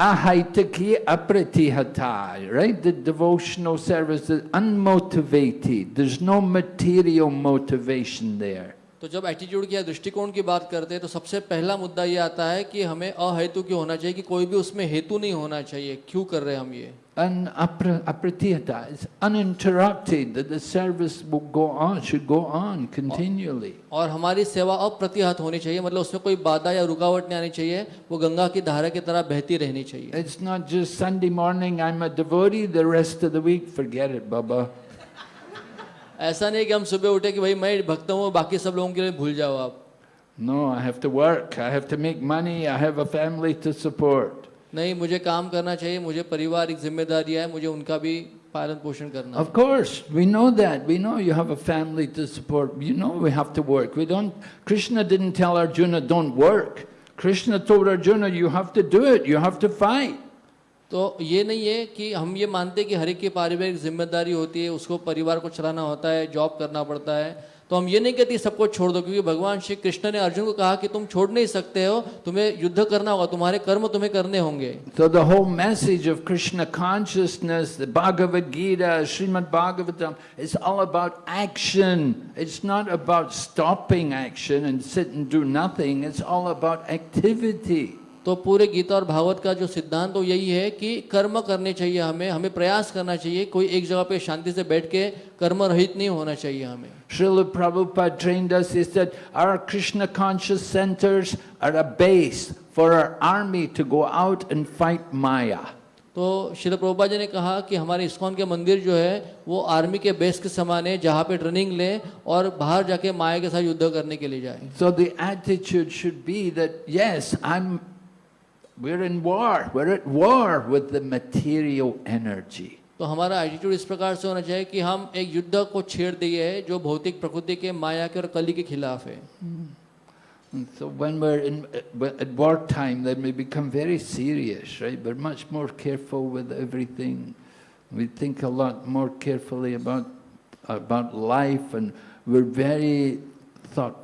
ahaitaki apratihata, right? The devotional service is unmotivated. There's no material motivation there. तो जब एटीट्यूड की या दृष्टिकोण की बात करते हैं तो सबसे पहला मुद्दा ये आता है कि हमें अहेतु क्यों होना चाहिए कि कोई भी उसमें हेतु नहीं होना चाहिए। क्यों कर रहे हम ये? और हमारी सेवा अप्रतिहत होनी चाहिए मतलब उसमें कोई बाधा या रुकावट नहीं आनी चाहिए वो गंगा की धारा की तरह बहती रहनी चाहिए। मॉर्निंग ऐसा नहीं कि हम सुबह उठे कि भाई मैं भक्त हूँ बाकी सब लोगों के लिए भूल जाओ आप। No I have to work I have to make money I have a family to support नहीं मुझे काम करना चाहिए मुझे परिवार एक ज़िम्मेदारी है मुझे उनका भी पालन पोषण करना of course we know that we know you have a family to support you know we have to work we don't Krishna didn't tell Arjuna don't work Krishna told Arjuna you have to do it you have to fight तो ये नहीं है कि हम ये मानते हैं कि हर एक की पारिवारिक ज़िम्मेदारी होती है, उसको परिवार को चलाना होता है, जॉब करना पड़ता है। तो हम ये नहीं कहते सबको छोड़ दो, क्योंकि भगवान श्री कृष्ण ने अर्जुन को कहा कि तुम छोड़ नहीं सकते हो, तुम्हें युद्ध करना होगा, तुम्हारे कर्म तुम्हें करने होंगे। तो the home message of Krishna consciousness Bhagavat Gita Srimad Bhagavat it's all about action it's not about stopping action and do nothing it's all about activity तो पूरे गीता और भागवत का जो सिद्धांत तो यही है कि कर्म करने चाहिए हमें हमें प्रयास करना चाहिए कोई एक जगह पे शांति से बैठ के कर्म रहित नहीं होना चाहिए हमें Srila Prabhupada trained us, he said, our Krishna conscious centers are a base for our army to go out and fight Maya. तो शिल प्रभुपा जी ने कहा कि हमारे इस्कॉन के मंदिर जो है वो आर्मी के बेस के समान है जहाँ पे ट्रेनिंग ले और बाहर जाके माया के साथ युद्ध करने के लिए जाए So the attitude should be that, yes, I'm, we're in war, we're at war with the material energy. तो हमारा एटीट्यूड इस प्रकार से होना चाहिए कि हम एक युद्ध को छेड़ दिए है जो भौतिक प्रकृति के माया के और कली के खिलाफ है And so when we're in, at wartime, then we become very serious, right? We're much more careful with everything. We think a lot more carefully about, about life and we're very thoughtful.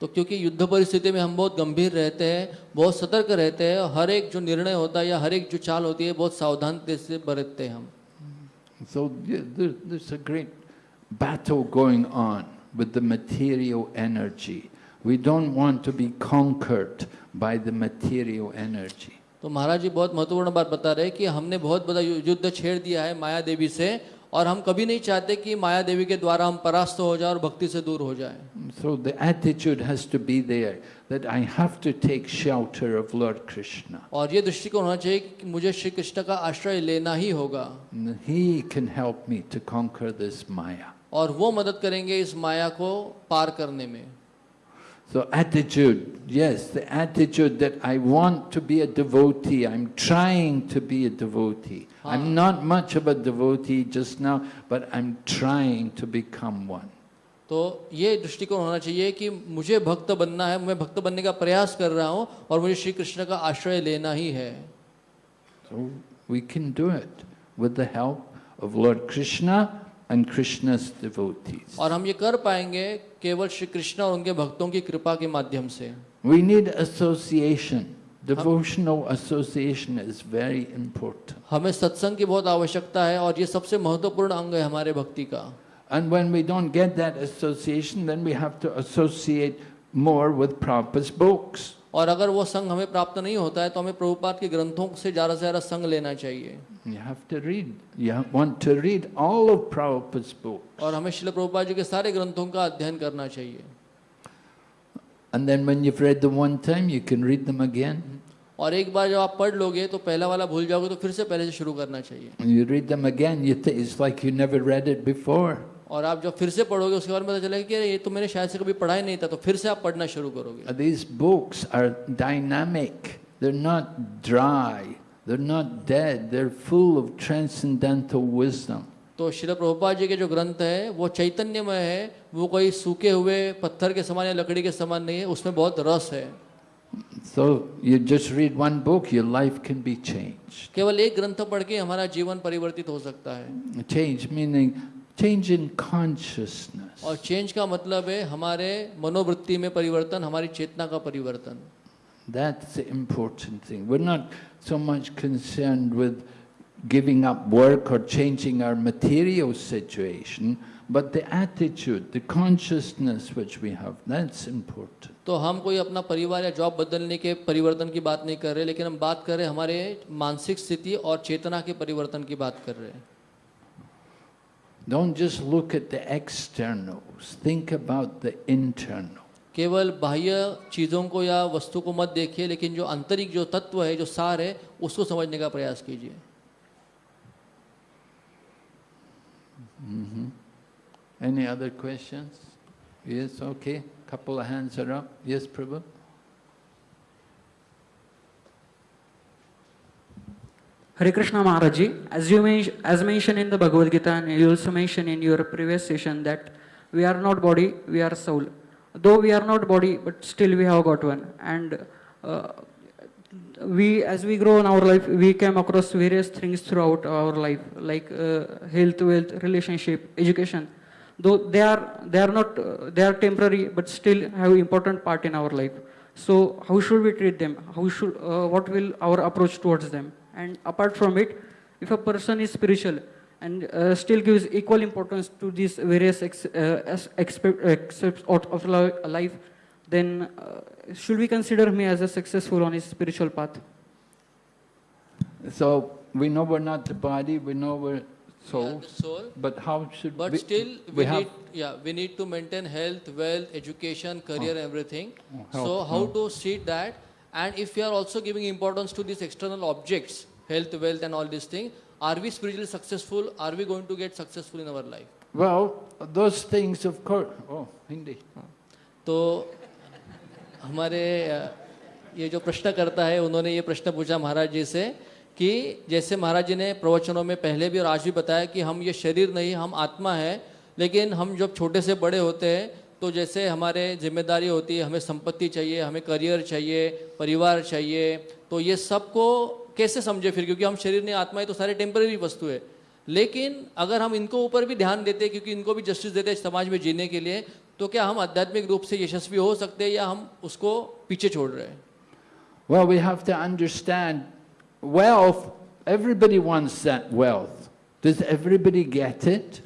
तो क्योंकि युद्ध परिस्थिति में हम बहुत गंभीर रहते हैं बहुत सतर्क रहते हैं और हर एक जो निर्णय होता है या हर एक जो चाल होती है बहुत सावधानता से बरतते हैं हम So yeah, there, there's a great battle going on with the material energy. We don't want to be conquered by the material energy. तो महाराज जी बहुत महत्वपूर्ण बात बता रहे हैं कि हमने बहुत बड़ा युद्ध छेड़ दिया है माया देवी से और हम कभी नहीं चाहते कि माया देवी के द्वारा हम परास्त हो जाए और भक्ति से दूर हो जाए। So the attitude has to be there that I have to take shelter of lord Krishna और ये दृष्टिकोण होना चाहिए कि मुझे श्री कृष्ण का आश्रय लेना ही होगा। He can help me to conquer this maya और वो मदद करेंगे इस माया को पार करने में। So attitude, yes, the attitude that I want to be a devotee, I'm trying to be a devotee. I'm not much of a devotee just now, but I'm trying to become one. तो ये दृष्टिकोण होना चाहिए कि मुझे भक्त बनना है मैं भक्त बनने का प्रयास कर रहा हूँ और मुझे श्री कृष्ण का आश्रय लेना ही है So we can do it with the help of Lord Krishna and Krishna's devotees. और हम ये कर पाएँगे केवल श्री कृष्ण और उनके भक्तों की कृपा के माध्यम से We need association. Devotional association is very important. हमें सत्संग की बहुत आवश्यकता है और ये सबसे महत्वपूर्ण अंग है हमारे भक्ति का And when we don't get that association, then we have to associate more with Prabhupada's books. और अगर वो संग हमें प्राप्त नहीं होता है तो हमें प्रभुपाद के ग्रंथों से ज़्यादा से ज़्यादा संग लेना चाहिए You have to read. You ha- want to read all of Prabhupada's books. और हमें शिल प्रभुपाद जी के सारे ग्रंथों का अध्ययन करना चाहिए And then when you've read them one time, you can read them again. और एक बार जब आप पढ़ लोगे तो पहला वाला भूल जाओगे तो फिर से पहले से शुरू करना चाहिए And you read them again, you th- it's like you never read it before. और आप जब फिर से पढ़ोगे उसके बाद पता चलेगा कि अरे ये तो मैंने शायद से कभी पढ़ा ही नहीं था तो फिर से आप पढ़ना शुरू करोगे Uh, These books are dynamic. They're not dry. They're not dead. They're full of transcendental wisdom. तो शिल प्रभुपाद जी के जो ग्रंथ है वो चैतन्यमय है वो कोई सूखे हुए पत्थर के समान या लकड़ी के समान नहीं है उसमें बहुत रस है So you just read one book, your life can be changed. केवल एक ग्रंथ पढ़ के हमारा जीवन परिवर्तित हो सकता है Change meaning change in consciousness. और चेंज का मतलब है हमारे मनोवृत्ति में परिवर्तन हमारी चेतना का परिवर्तन That's the important thing. We're not so much concerned with giving up work or changing our material situation, but the attitude, the consciousness which we have, that's important. तो हम कोई अपना परिवार या जॉब बदलने के परिवर्तन की बात नहीं कर रहे लेकिन हम बात कर रहे हैं हमारे मानसिक स्थिति और चेतना के परिवर्तन की बात कर रहे हैं Don't just look at the externals, think about the internal. केवल बाह्य चीज़ों को या वस्तु को मत देखिए लेकिन जो आंतरिक जो तत्व है जो सार है उसको समझने का प्रयास कीजिए Any other questions? Yes, okay. Couple of hands are up. Yes, Prabhu? Hare Krishna Maharaj ji, as you men- as mentioned in the Bhagavad Gita and you also mentioned in your previous session that we are not body, we are soul. Though we are not body, but still we have got one. And uh, we, as we grow in our life, we came across various things throughout our life, like uh, health, wealth, relationship, education. Though they are they are not uh, they are temporary, but still have important part in our life. So how should we treat them? How should uh, what will our approach towards them? And apart from it, if a person is spiritual and uh, still gives equal importance to these various ex, uh, aspects of of life, then uh, should we consider me as a successful on his spiritual path? So we know we're not the body, we know we're souls, soul. but how should but we? still we, we have need yeah we need to maintain health wealth education career everything. Oh, so health, how to see that? And if we are also giving importance to these external objects health wealth and all these things are we spiritually successful are we going to get successful in our life Well, those things, of course. Oh, Hindi. तो हमारे ये जो प्रश्न करता है उन्होंने ये प्रश्न पूछा महाराज जी से कि जैसे महाराज जी ने प्रवचनों में पहले भी और आज भी बताया कि हम ये शरीर नहीं हम आत्मा है लेकिन हम जब छोटे से बड़े होते हैं तो जैसे हमारे ज़िम्मेदारी होती है हमें संपत्ति चाहिए हमें करियर चाहिए परिवार चाहिए तो ये सबको कैसे समझे फिर क्योंकि हम शरीर नहीं आत्मा है तो सारे टेम्पररी वस्तु है लेकिन अगर हम इनको ऊपर भी ध्यान देते हैं क्योंकि इनको भी जस्टिस देते हैं समाज में जीने के लिए तो क्या हम आध्यात्मिक रूप से यशस्वी हो सकते हैं या हम उसको पीछे छोड़ रहे हैं Well, we have to understand wealth, everybody wants that wealth. Does everybody get it?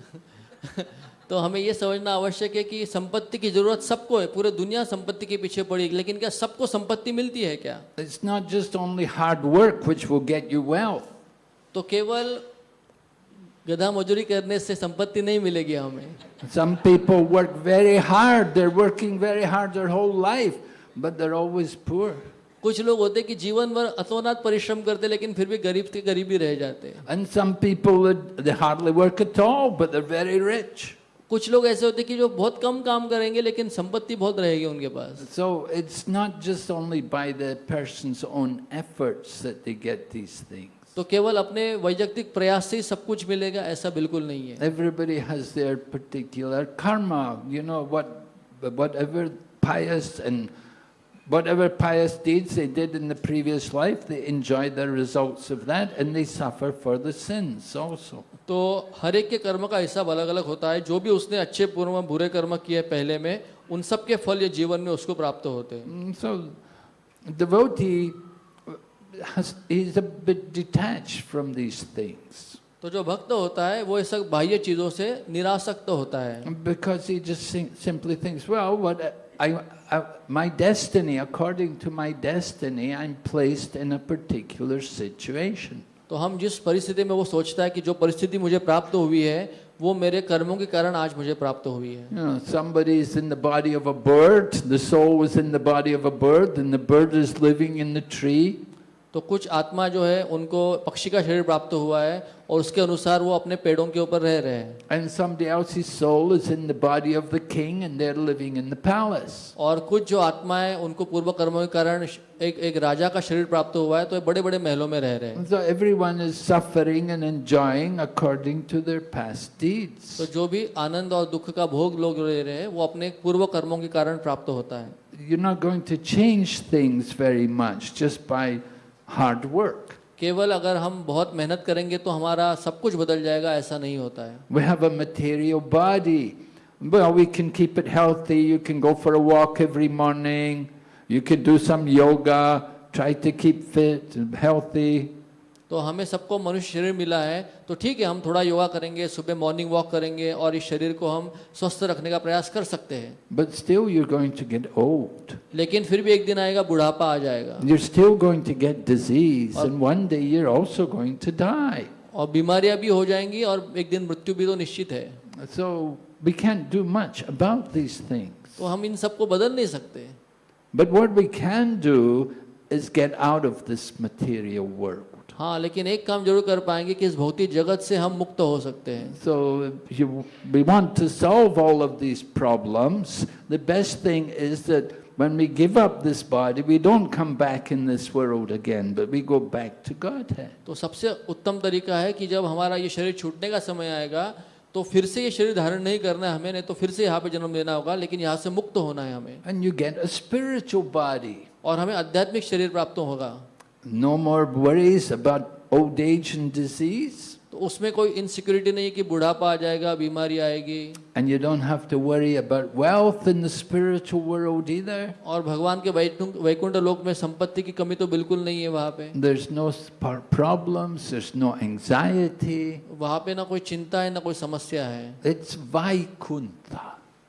<laughs> तो हमें यह समझना आवश्यक है कि संपत्ति की ज़रूरत सबको है पूरे दुनिया संपत्ति के पीछे पड़ी लेकिन क्या सबको संपत्ति मिलती है क्या? It's not just only hard work which will get you wealth तो केवल गधा मजदूरी करने से संपत्ति नहीं मिलेगी हमें। Some people work very hard they working very hard their whole life but they always poor कुछ लोग होते कि जीवन भर अतोनात परिश्रम करते लेकिन फिर भी गरीब के गरीबी रह जाते and some people hardly work at all but they very rich कुछ लोग ऐसे होते कि जो बहुत कम काम करेंगे लेकिन संपत्ति बहुत रहेगी उनके पास। So it's not just only by the person's own efforts that they get these things तो केवल अपने वैयक्तिक प्रयास से ही सब कुछ मिलेगा ऐसा बिल्कुल नहीं है। Everybody has their particular karma you know what whatever pious and Whatever pious deeds they did in the previous life, they enjoy the results of that and they suffer for the sins also. तो हर एक के कर्म का हिसाब अलग अलग होता है। जो भी उसने अच्छे पूर्व बुरे कर्म किए पहले में उन सब के फल ये जीवन में उसको प्राप्त होते हैं। mm, uh, तो जो भक्त होता है वो इस बाह्य चीज़ों से निराशक्त होता है। Because he simply thinks well I I, my destiny, according to my destiny, I'm placed in a particular situation. तो हम जिस परिस्थिति में वो सोचता है कि जो परिस्थिति मुझे प्राप्त हुई है वो मेरे कर्मों के कारण आज मुझे प्राप्त हुई है You know, somebody is in the body of a bird, the soul is in the body of a bird, and the bird is living in the tree. तो कुछ आत्मा जो है उनको पक्षी का शरीर प्राप्त हुआ है और उसके अनुसार वो अपने पेड़ों के ऊपर रह रहे हैं। और कुछ जो आत्माएँ उनको पूर्व कर्मों के कारण एक एक राजा का शरीर प्राप्त हुआ है तो बड़े बड़े महलों में रह रहे हैं। So so तो जो भी आनंद और दुख का भोग लोग ले रहे हैं वो अपने पूर्व कर्मों के कारण प्राप्त होता है। You not going to change things very much just by hard work केवल अगर हम बहुत मेहनत करेंगे तो हमारा सब कुछ बदल जाएगा ऐसा नहीं होता है We have a material body. Well, we can keep it healthy. You can go for a walk every morning. You can do some yoga. Try to keep fit and healthy. तो हमें सबको मनुष्य शरीर मिला है तो ठीक है हम थोड़ा योगा करेंगे सुबह मॉर्निंग वॉक करेंगे और इस शरीर को हम स्वस्थ रखने का प्रयास कर सकते हैं But still, you're going to get old. लेकिन फिर भी एक दिन आएगा बुढ़ापा आ जाएगा You're still going to get disease, and one day you're also going to die. और बीमारियाँ भी हो जाएँगी और एक दिन मृत्यु भी तो निश्चित है So we can't do much about these things. तो हम इन सबको बदल नहीं सकते But what we can do is get out of this material world. हाँ लेकिन एक काम ज़रूर कर पाएँगे कि इस भौतिक जगत से हम मुक्त हो सकते हैं। So we want to solve all of this problems the best thing is that when we give up this body we don't come back in this world again but we go back to God है तो सबसे उत्तम तरीका है कि जब हमारा ये शरीर छूटने का समय आएगा तो फिर से ये शरीर धारण नहीं करना है हमें नहीं तो फिर से यहाँ पे जन्म लेना होगा लेकिन यहाँ से मुक्त होना है हमें। And you get a spiritual body और हमें आध्यात्मिक शरीर प्राप्त होगा। No more worries about old age and disease. तो उसमें कोई इनसिक्योरिटी नहीं है कि बुढ़ापा आ जाएगा बीमारी आएगी And you don't have to worry about wealth in the spiritual world either. और भगवान के वैकुंठ वैकुंठ लोक में संपत्ति की कमी तो बिल्कुल नहीं है वहाँ पे There's no sp- problems, there's no anxiety. वहाँ पे ना कोई चिंता है ना कोई समस्या है It's Vaikuntha.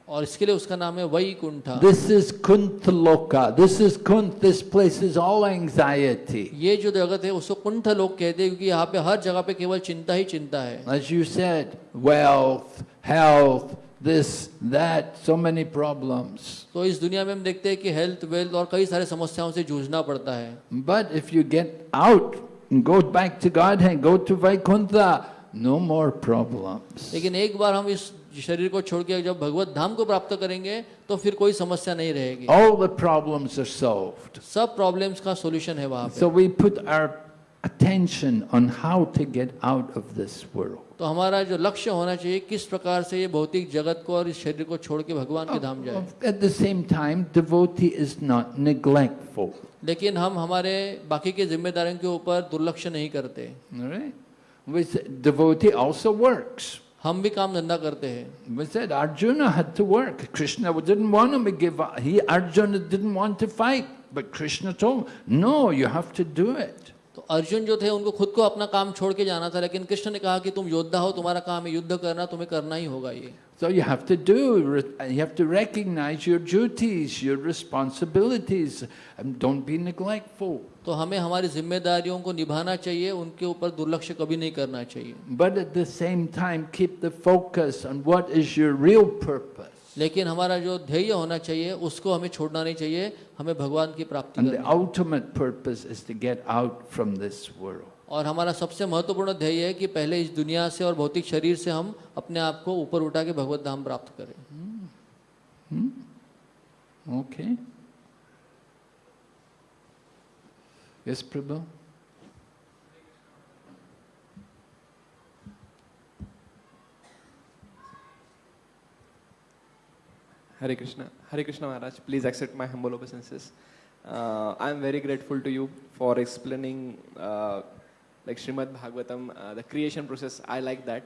और इसके लिए उसका नाम है Vaikuntha This is Kuntaloka. This is Kunt. This place is all anxiety. ये जो जगत है उसको कुंठ लोग कहते हैं क्योंकि यहाँ पे हर जगह पे केवल चिंता ही चिंता है As you said, wealth, health, this, that, so many problems. तो इस दुनिया में हम देखते हैं कि हेल्थ वेल्थ और कई सारे समस्याओं से जूझना पड़ता है But if you get out and go back to Godhead, go to Vaikuntha, no more problems. लेकिन एक बार हम इस शरीर को छोड़ के जब भगवत धाम को प्राप्त करेंगे तो फिर कोई समस्या नहीं रहेगी All the problems are solved. सब प्रॉब्लम्स का सॉल्यूशन है वहाँ पे So we put our attention on how to get out of this world. तो हमारा जो लक्ष्य होना चाहिए किस प्रकार से ये भौतिक जगत को और इस शरीर को छोड़ के भगवान के धाम जाए At the same time, devotee is not neglectful. लेकिन हम हमारे बाकी के जिम्मेदारियों के ऊपर दुर्लक्ष्य नहीं करते right? We devotee also works. हम भी काम धंधा करते हैं We said Arjuna had to work. Krishna didn't want him to give up. He Arjuna didn't want to fight, but Krishna told him, "No, you have to do it." तो अर्जुन जो थे उनको खुद को अपना काम छोड़ के जाना था लेकिन कृष्ण ने कहा कि तुम योद्धा हो तुम्हारा काम है युद्ध करना तुम्हें करना ही होगा ये So you have to do. You have to recognize your duties, your responsibilities, and don't be neglectful. तो हमें हमारी जिम्मेदारियों को निभाना चाहिए उनके ऊपर दुर्लक्ष्य कभी नहीं करना चाहिए But at the same time, keep the focus on what is your real purpose. लेकिन हमारा जो ध्येय होना चाहिए उसको हमें छोड़ना नहीं चाहिए हमें भगवान की प्राप्ति And the ultimate purpose is to get out from this world. और हमारा सबसे महत्वपूर्ण ध्येय है कि पहले इस दुनिया से और भौतिक शरीर से हम अपने आप को ऊपर उठा के भगवत धाम प्राप्त करें Okay? Yes, Prabhu? Hare Krishna. Hare Krishna Maharaj, please accept my humble obeisances. Uh, I am very grateful to you for explaining uh, like Srimad Bhagavatam, uh, the creation process. I like that.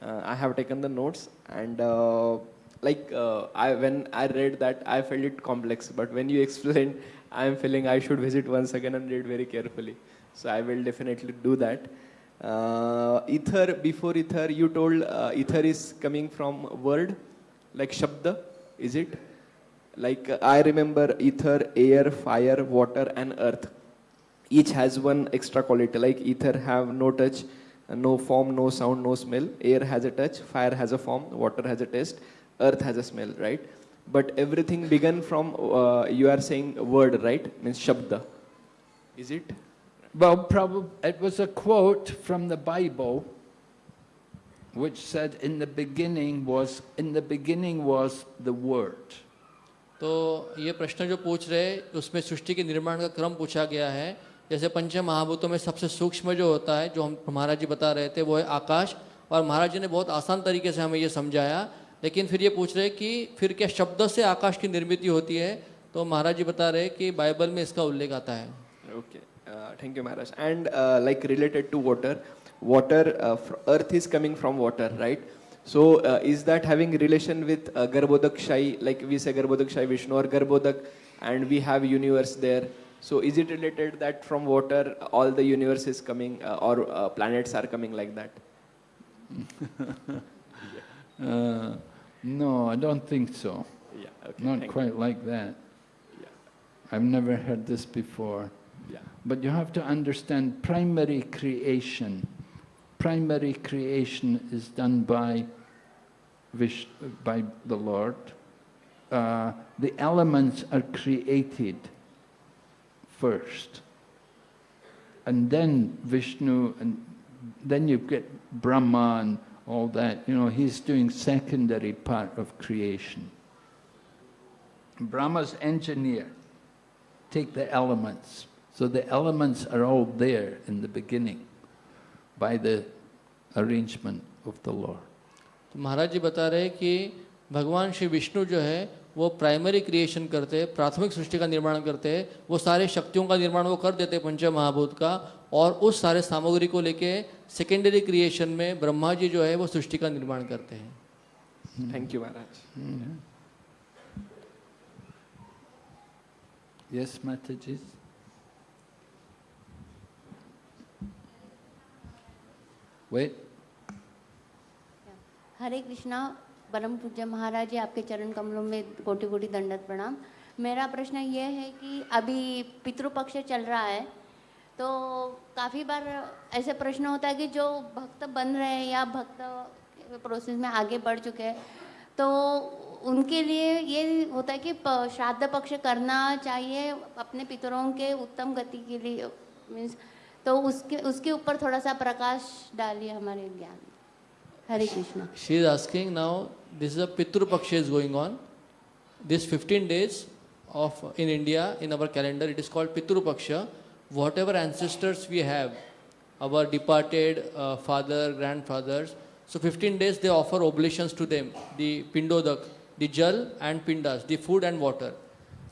Uh, I have taken the notes and uh, like uh, I when I read that I felt it complex, but when you <laughs> explained, I am feeling I should visit once again and read very carefully. So I will definitely do that. Ether before ether, you told ether is coming from word like shabda, is it? Like uh, I remember ether, air, fire, water, and earth. Each has one extra quality. Like ether have no touch, uh, no form, no sound, no smell. Air has a touch, fire has a form, water has a taste, earth has a smell, right? But everything began from uh, you are saying word, right? Means shabda. Is it? Well, probably it was a quote from the Bible, which said, "In the beginning was in the beginning was the Word." तो ये प्रश्न जो पूछ रहे हैं उसमें सृष्टि के निर्माण का क्रम पूछा गया है। जैसे पंच महाभूतों में सबसे सूक्ष्म जो होता है जो हम महाराज जी बता रहे थे वो है आकाश। और महाराज जी ने बहुत आसान तरीके से हमें ये समझाया। लेकिन फिर ये पूछ रहे हैं कि फिर क्या शब्द से आकाश की निर्मित होती है? तो महाराज जी बता रहे हैं कि बाइबल में इसका उल्लेख आता है। Okay, uh, thank you, Maharaj. And uh, like related to water, uh, earth is coming from water, right? So uh, is that having relation with uh, Garbhodak Shai, like we say Garbhodak Shai Vishnu or Garbhodak, and we have universe there. So is it related that from water all the universe is coming uh, or uh, planets are coming like that? <laughs> Uh, no, I don't think so. Yeah. Okay. Not quite like that. Yeah. I've never heard this before. Yeah. But you have to understand primary creation. Primary creation is done by, Vish, by the Lord. Uh, the elements are created first. And then Vishnu, and then you get Brahma and all that. You know, he's doing secondary part of creation. Brahma's engineer. Take the elements. So the elements are all there in the beginning by the arrangement of the Lord. तो महाराज जी बता रहे हैं कि भगवान श्री विष्णु जो है वो प्राइमरी क्रिएशन करते हैं प्राथमिक सृष्टि का निर्माण करते हैं वो सारे शक्तियों का निर्माण वो कर देते हैं पंच महाभूत का और उस सारे सामग्री को लेके सेकेंडरी क्रिएशन में ब्रह्मा जी जो है वो सृष्टि का निर्माण करते हैं Thank you, Maharaj. Yes, Mataji? Wait. हरे कृष्णा परम पूज्य महाराज जी आपके चरण कमलों में कोटि कोटि दंडत प्रणाम। मेरा प्रश्न ये है कि अभी पितृपक्ष चल रहा है तो काफ़ी बार ऐसे प्रश्न होता है कि जो भक्त बन रहे हैं या भक्त प्रोसेस में आगे बढ़ चुके हैं तो उनके लिए ये होता है कि श्राद्ध पक्ष करना चाहिए अपने पितरों के उत्तम गति के लिए। मीन्स तो उसके उसके ऊपर थोड़ा सा प्रकाश डालिए हमारे ज्ञान। Hare Krishna. She is asking now this is a Pitrupaksha is going on this 15 days of in India in our calendar it is called Pitrupaksha whatever ancestors we have our departed father grandfathers so fifteen days they offer oblations to them दिंडोदक दल and pindas दूड and water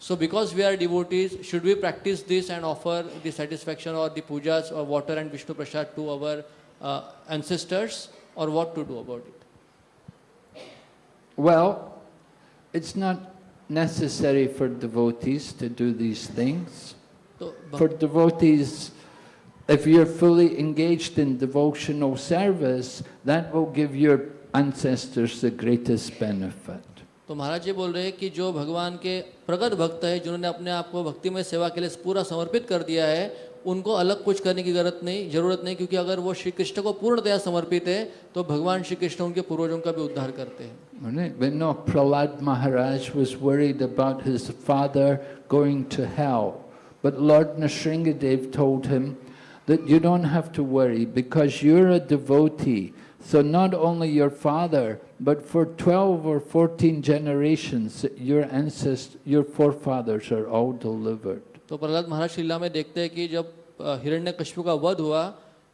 So because we are devotees, should we practice this and offer the satisfaction or the pujas or water and Vishnu Prasad to our uh, ancestors or what to do about it? Well, it's not necessary for devotees to do these things. तो For devotees, if you're fully engaged in devotional service, that will give your ancestors the greatest benefit. तो महाराज जी बोल रहे हैं कि जो भगवान के प्रगत भक्त है, जिन्होंने अपने आप को भक्ति में सेवा के लिए पूरा समर्पित कर दिया है, उनको अलग कुछ करने की ज़रूरत नहीं ज़रूरत नहीं, क्योंकि अगर वो श्री कृष्ण को पूर्णतया समर्पित है तो भगवान श्री कृष्ण उनके पूर्वजों का भी उद्धार करते हैं। Prahlad Maharaj was because you a devotee so not only your father but for 12 or 14 generations, your ancestors, your forefathers are all delivered. तो प्रहलाद महाराज लीला में देखते हैं कि जब हिरण्य का वध हुआ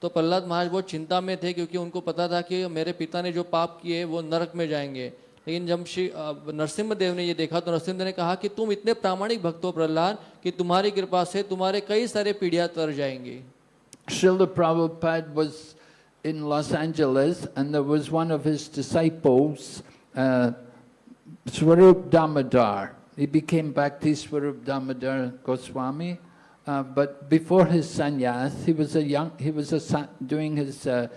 तो प्रहलाद महाराज बहुत चिंता में थे क्योंकि उनको पता था कि मेरे पिता ने जो पाप किए वो नरक में जाएँगे लेकिन जब श्री नरसिम्हा देव ने ये देखा तो नरसिम्ह ने कहा कि तुम इतने प्रामाणिक भक्त हो प्रहलाद कि तुम्हारी कृपा से तुम्हारे कई सारे पीढ़ियाँ तर जाएँगी Srila Prabhupada was in Los Angeles and there was one of his disciples, uh, Swarup Damodar. He became Bhakti Swarup Damodar Goswami. Uh, but before his sannyas, he was a young, he was a, doing his uh,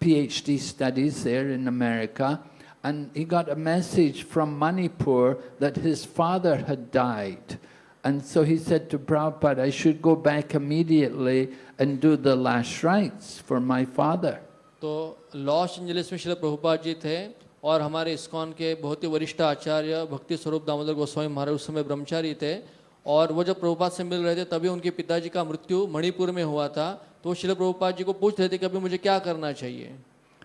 PhD studies there in America, and he got a message from Manipur that his father had died. And so he said to Prabhupada, I should go back immediately and do the last rites for my father. तो लॉस एंजलिस में श्री प्रभुपाद जी थे और हमारे इस्कॉन के बहुत ही वरिष्ठ आचार्य भक्ति स्वरूप दामोदर गोस्वामी महाराज उस समय ब्रह्मचारी थे और वो जब प्रभुपाद से मिल रहे थे तभी उनके पिताजी का मृत्यु मणिपुर में हुआ था तो शिल प्रभुपाद जी को पूछ रहे थे कि अभी मुझे क्या करना चाहिए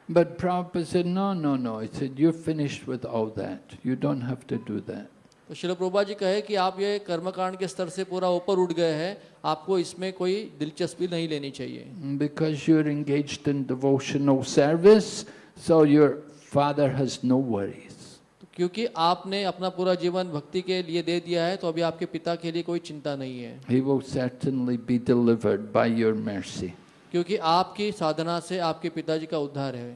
But Prabhupada said, no, no, no. He said, you're finished with all that. You don't have to do that. तो शिल प्रभुपाद जी कहे कि आप ये कर्मकांड के स्तर से पूरा ऊपर उठ गए हैं आपको इसमें कोई दिलचस्पी नहीं लेनी चाहिए Because you're engaged in devotional service, so your father has no worries. तो क्योंकि आपने अपना पूरा जीवन भक्ति के लिए दे दिया है तो अभी आपके पिता के लिए कोई चिंता नहीं है He will certainly be delivered by your mercy. क्योंकि आपकी साधना से आपके पिताजी का उद्धार है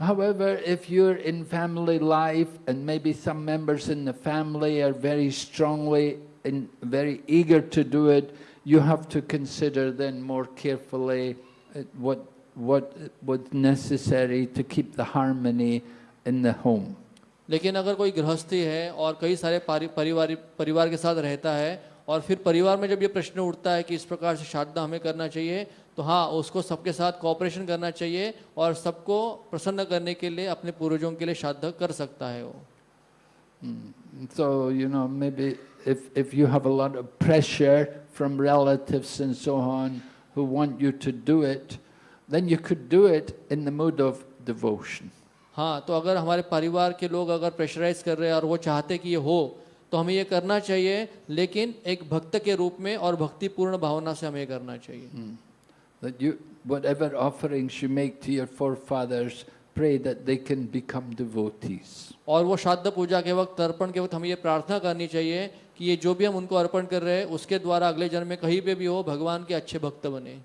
However, if you're in family life and maybe some members in the family are very strongly and very eager to do it, you have to consider then more carefully uh, what, what was necessary to keep the harmony in the home. लेकिन अगर कोई गृहस्थी है और कई सारे पारि- परिवार परिवार के साथ रहता है और फिर परिवार में जब ये प्रश्न उठता है कि इस प्रकार से श्राद्धा हमें करना चाहिए तो हाँ उसको सबके साथ कॉपरेशन करना चाहिए और सबको प्रसन्न करने के लिए अपने पूर्वजों के लिए श्राद्ध कर सकता है वो। So, you know, maybe if, if you have a lot of pressure from relatives and so on who want you to do it, then you could do it in the mood of devotion. हाँ तो अगर हमारे परिवार के लोग अगर प्रेशराइज कर रहे हैं और वो चाहते कि ये हो तो हमें ये करना चाहिए लेकिन एक भक्त के रूप में और भक्तिपूर्ण भावना से हमें ये करना चाहिए। That you, whatever offerings you make to your forefathers, pray that they can become devotees. और वो श्राद्ध पूजा के वक्त तर्पण के वक्त हमें ये प्रार्थना करनी चाहिए कि ये जो भी हम उनको अर्पण कर रहे हैं उसके द्वारा अगले जन्म में कहीं पे भी हो भगवान के अच्छे भक्त बने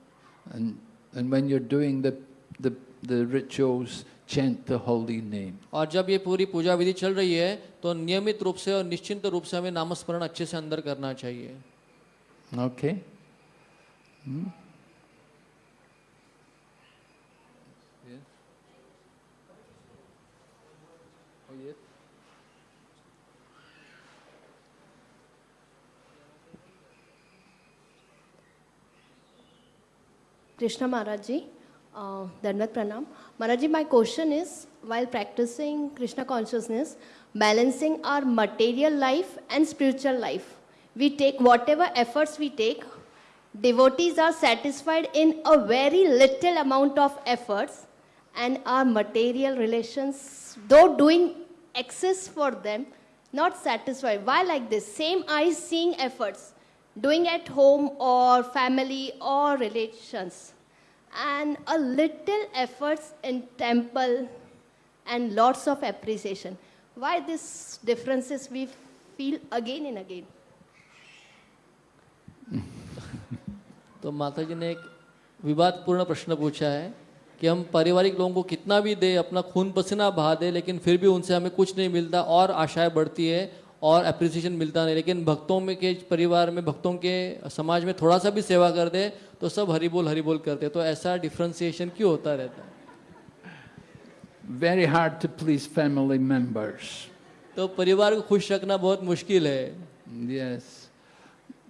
And, and when you're doing the, the, the rituals, chant the holy name. और जब ये पूरी पूजा विधि चल रही है तो नियमित रूप से और निश्चिंत रूप से हमें नामस्मरण अच्छे से अंदर करना चाहिए Okay? Hmm? Krishna Maharaj uh, Pranam. Maharaj my question is while practicing Krishna consciousness, balancing our material life and spiritual life, we take whatever efforts we take, devotees are satisfied in a very little amount of efforts, and our material relations, though doing excess for them, not satisfied. Why like this? Same eyes seeing efforts, doing at home or family or relations, and a little efforts in temple and lots of appreciation. Why these differences we feel again and again? तो माता जी ने एक विवादपूर्ण प्रश्न पूछा है कि हम पारिवारिक लोगों को कितना भी दे अपना खून पसीना बहा दे लेकिन फिर भी उनसे हमें कुछ नहीं मिलता और आशाएँ बढ़ती है और अप्रिसिएशन मिलता नहीं लेकिन भक्तों में के परिवार में भक्तों के समाज में थोड़ा सा भी सेवा कर दे तो सब हरि बोल हरि बोल करते तो ऐसा डिफ्रेंसिएशन क्यों होता रहता है Very hard to please family members. तो परिवार को खुश रखना बहुत मुश्किल है.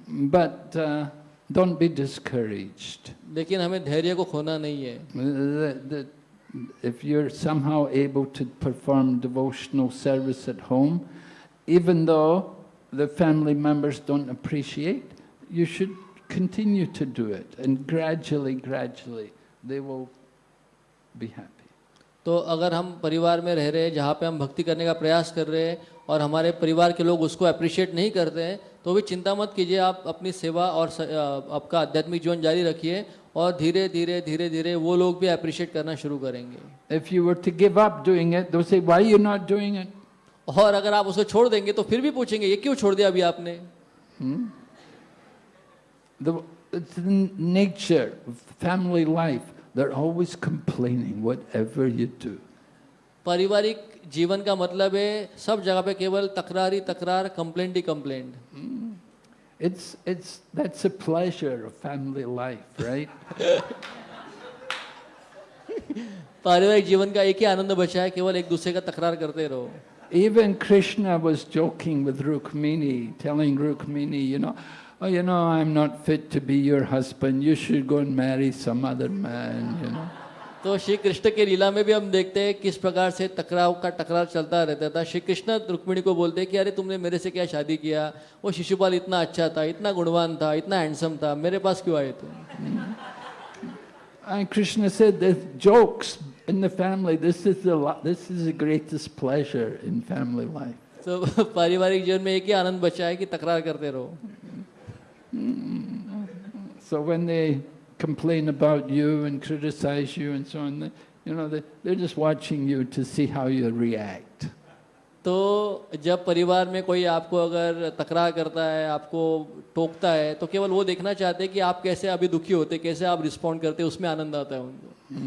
But uh, don't be discouraged. लेकिन हमें धैर्य को खोना नहीं है The- the- if you're somehow able to perform devotional service at home, even though the family members don't appreciate, you should continue to do it. And gradually, gradually, they will be happy. तो अगर हम परिवार में रह रहे हैं जहाँ पे हम भक्ति करने का प्रयास कर रहे हैं और हमारे परिवार के लोग उसको अप्रिशिएट नहीं करते हैं तो भी चिंता मत कीजिए आप अपनी सेवा और स, आपका आध्यात्मिक जीवन जारी रखिए और धीरे धीरे धीरे धीरे वो लोग भी अप्रिशिएट करना शुरू करेंगे if you weren't give up doing it though say why you not doing it और अगर आप उसको छोड़ देंगे तो फिर भी पूछेंगे ये क्यों छोड़ दिया अभी आपने the nature of family life. They're always complaining, whatever you do. पारिवारिक जीवन का मतलब है सब जगह पे केवल तकरार ही तकरार complaint he complaint It's, it's, that's a pleasure of family life, right? <laughs> पारिवारिक जीवन का एक ही आनंद बचा है केवल एक दूसरे का तकरार करते रहो Even Krishna was joking with Rukmini, telling Rukmini, you know, oh, you know, I'm not fit to be your husband. You should go and marry some other man, you know. तो श्री कृष्ण के लीला में भी हम देखते हैं किस प्रकार से टकराव का टकराव चलता रहता था श्री कृष्ण रुक्मिणी को बोलते हैं कि अरे तुमने मेरे से क्या शादी किया वो शिशुपाल इतना अच्छा था इतना गुणवान था इतना हैंडसम था मेरे पास क्यों आए तुम And Krishna said there's jokes in the family. This is the lo- this is the greatest pleasure in family life. तो पारिवारिक जीवन में एक ही आनंद बचा है कि तकरार करते रहो So when they complain about you and criticize you and so on, they, you know, they, they're just watching you to see how you react. तो जब परिवार में कोई आपको अगर तकरार करता है आपको टोकता है तो केवल वो देखना चाहते हैं कि आप कैसे अभी दुखी होते कैसे आप रिस्पॉन्ड करते उसमें आनंद आता है उनको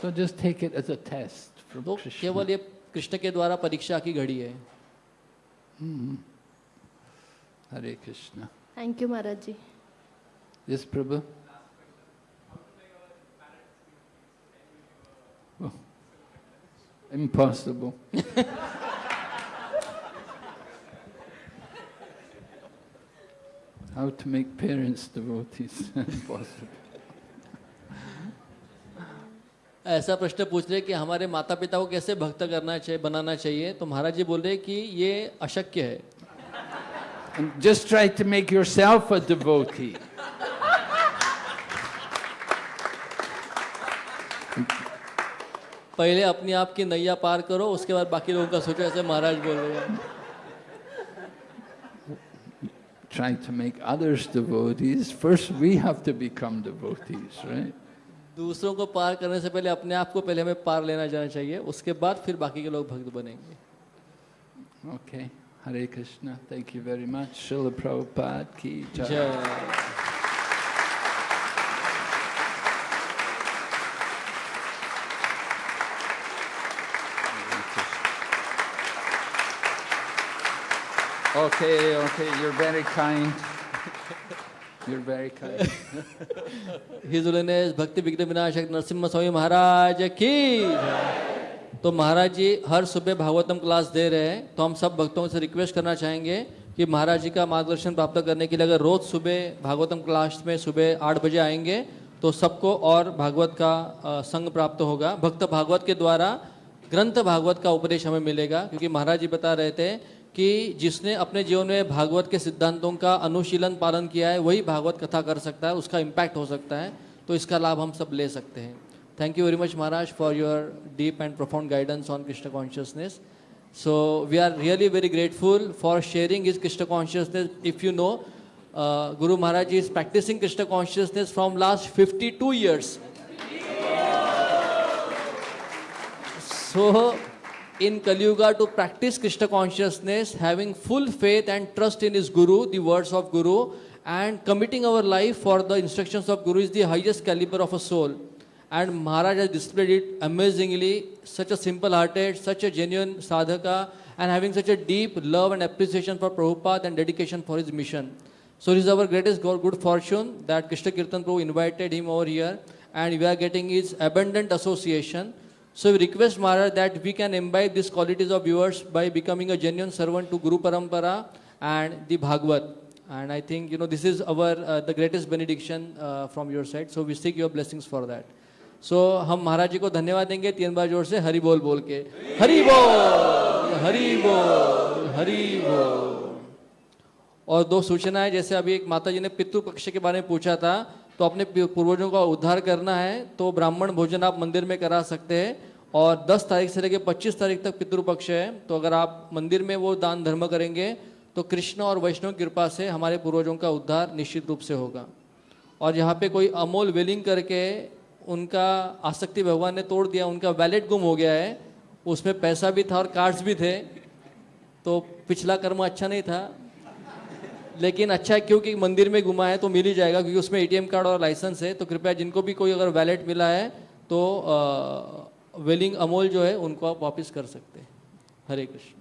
So just take it as a test from तो Krishna. केवल ये कृष्ण के द्वारा परीक्षा की घड़ी है Hare Krishna. Thank you, Maharaj ji. Yes, Prabhu? Oh, impossible. How to make parents devotees? impossible. ऐसा प्रश्न पूछ रहे कि हमारे माता पिता को कैसे भक्त करना चाहिए बनाना चाहिए तो महाराज जी बोल रहे कि ये अशक्य है And just try to make yourself a devotee. पहले अपने आप की नैया पार करो उसके बाद बाकी लोगों का सोचो ऐसे महाराज बोल रहे हैं Try to make others devotees. First, we have to become devotees, right? दूसरों को पार करने से पहले अपने आप को पहले हमें पार लेना जाना चाहिए उसके बाद फिर बाकी के लोग भक्त बनेंगे। Okay Hare Krishna thank you very much Shrila Prabhupada की Okay, okay, you're very kind. You're very kind. <laughs> His holiness Bhakti Vighna Vinashak Narasimha Swami Maharaj की तो महाराज जी, हर सुबह भागवतम क्लास दे रहे हैं तो हम सब भक्तों से रिक्वेस्ट करना चाहेंगे कि महाराज जी का मार्गदर्शन प्राप्त करने के लिए अगर रोज सुबह भागवतम क्लास में सुबह आठ बजे आएँगे तो सबको और भागवत का संग प्राप्त होगा भक्त भागवत के द्वारा ग्रंथ भागवत का उपदेश हमें मिलेगा, क्योंकि महाराज जी बता रहे थे कि जिसने अपने जीवन में भागवत के सिद्धांतों का अनुशीलन पालन किया है वही भागवत कथा कर सकता है उसका इम्पैक्ट हो सकता है तो इसका लाभ हम सब ले सकते हैं। Thank you very much Maharaj for your deep and profound guidance on Krishna consciousness so we are really very grateful for sharing is Krishna consciousness if you know Guru Maharaj is practicing Krishna consciousness from last fifty two years So, in Kali Yuga, to practice Krishna consciousness, having full faith and trust in his Guru, the words of Guru, and committing our life for the instructions of Guru is the highest caliber of a soul. And Maharaj has displayed it amazingly, such a simple hearted, such a genuine sadhaka, and having such a deep love and appreciation for Prabhupada and dedication for his mission. So, it is our greatest good fortune that Krishna Kirtan Prabhu invited him over here, and we are getting his abundant association. So we request Maharaj that we can imbibe these qualities of yours by becoming a genuine servant to Guru Parampara and the Bhagavad. And I think you know this is our uh, the greatest benediction uh, from your side. So we seek your blessings for that. So हम महाराज जी को धन्यवाद देंगे तीन बार ज़ोर से हरि बोल बोल के हरि बोल हरि बोल हरि बोल और दो सूचनाएँ जैसे अभी एक माता जी ने पितृ पक्ष के बारे में पूछा था तो अपने पूर्वजों का उद्धार करना है तो ब्राह्मण भोजन आप मंदिर में करा सकते हैं और 10 तारीख से लेकर 25 तारीख तक पितृपक्ष है तो अगर आप मंदिर में वो दान धर्म करेंगे तो कृष्ण और वैष्णव कृपा से हमारे पूर्वजों का उद्धार निश्चित रूप से होगा। और यहाँ पे कोई अमोल वेलिंग करके उनका आसक्ति भगवान ने तोड़ दिया, उनका वैलेट गुम हो गया है, उसमें पैसा भी था और कार्ड्स भी थे तो पिछला कर्म अच्छा नहीं था। लेकिन अच्छा है क्योंकि मंदिर में घुमा है तो मिल ही जाएगा, क्योंकि उसमें एटीएम कार्ड और लाइसेंस है तो कृपया जिनको भी कोई अगर वैलेट मिला है तो वेलिंग अमोल जो है उनको आप वापस कर सकते हैं। हरे कृष्ण।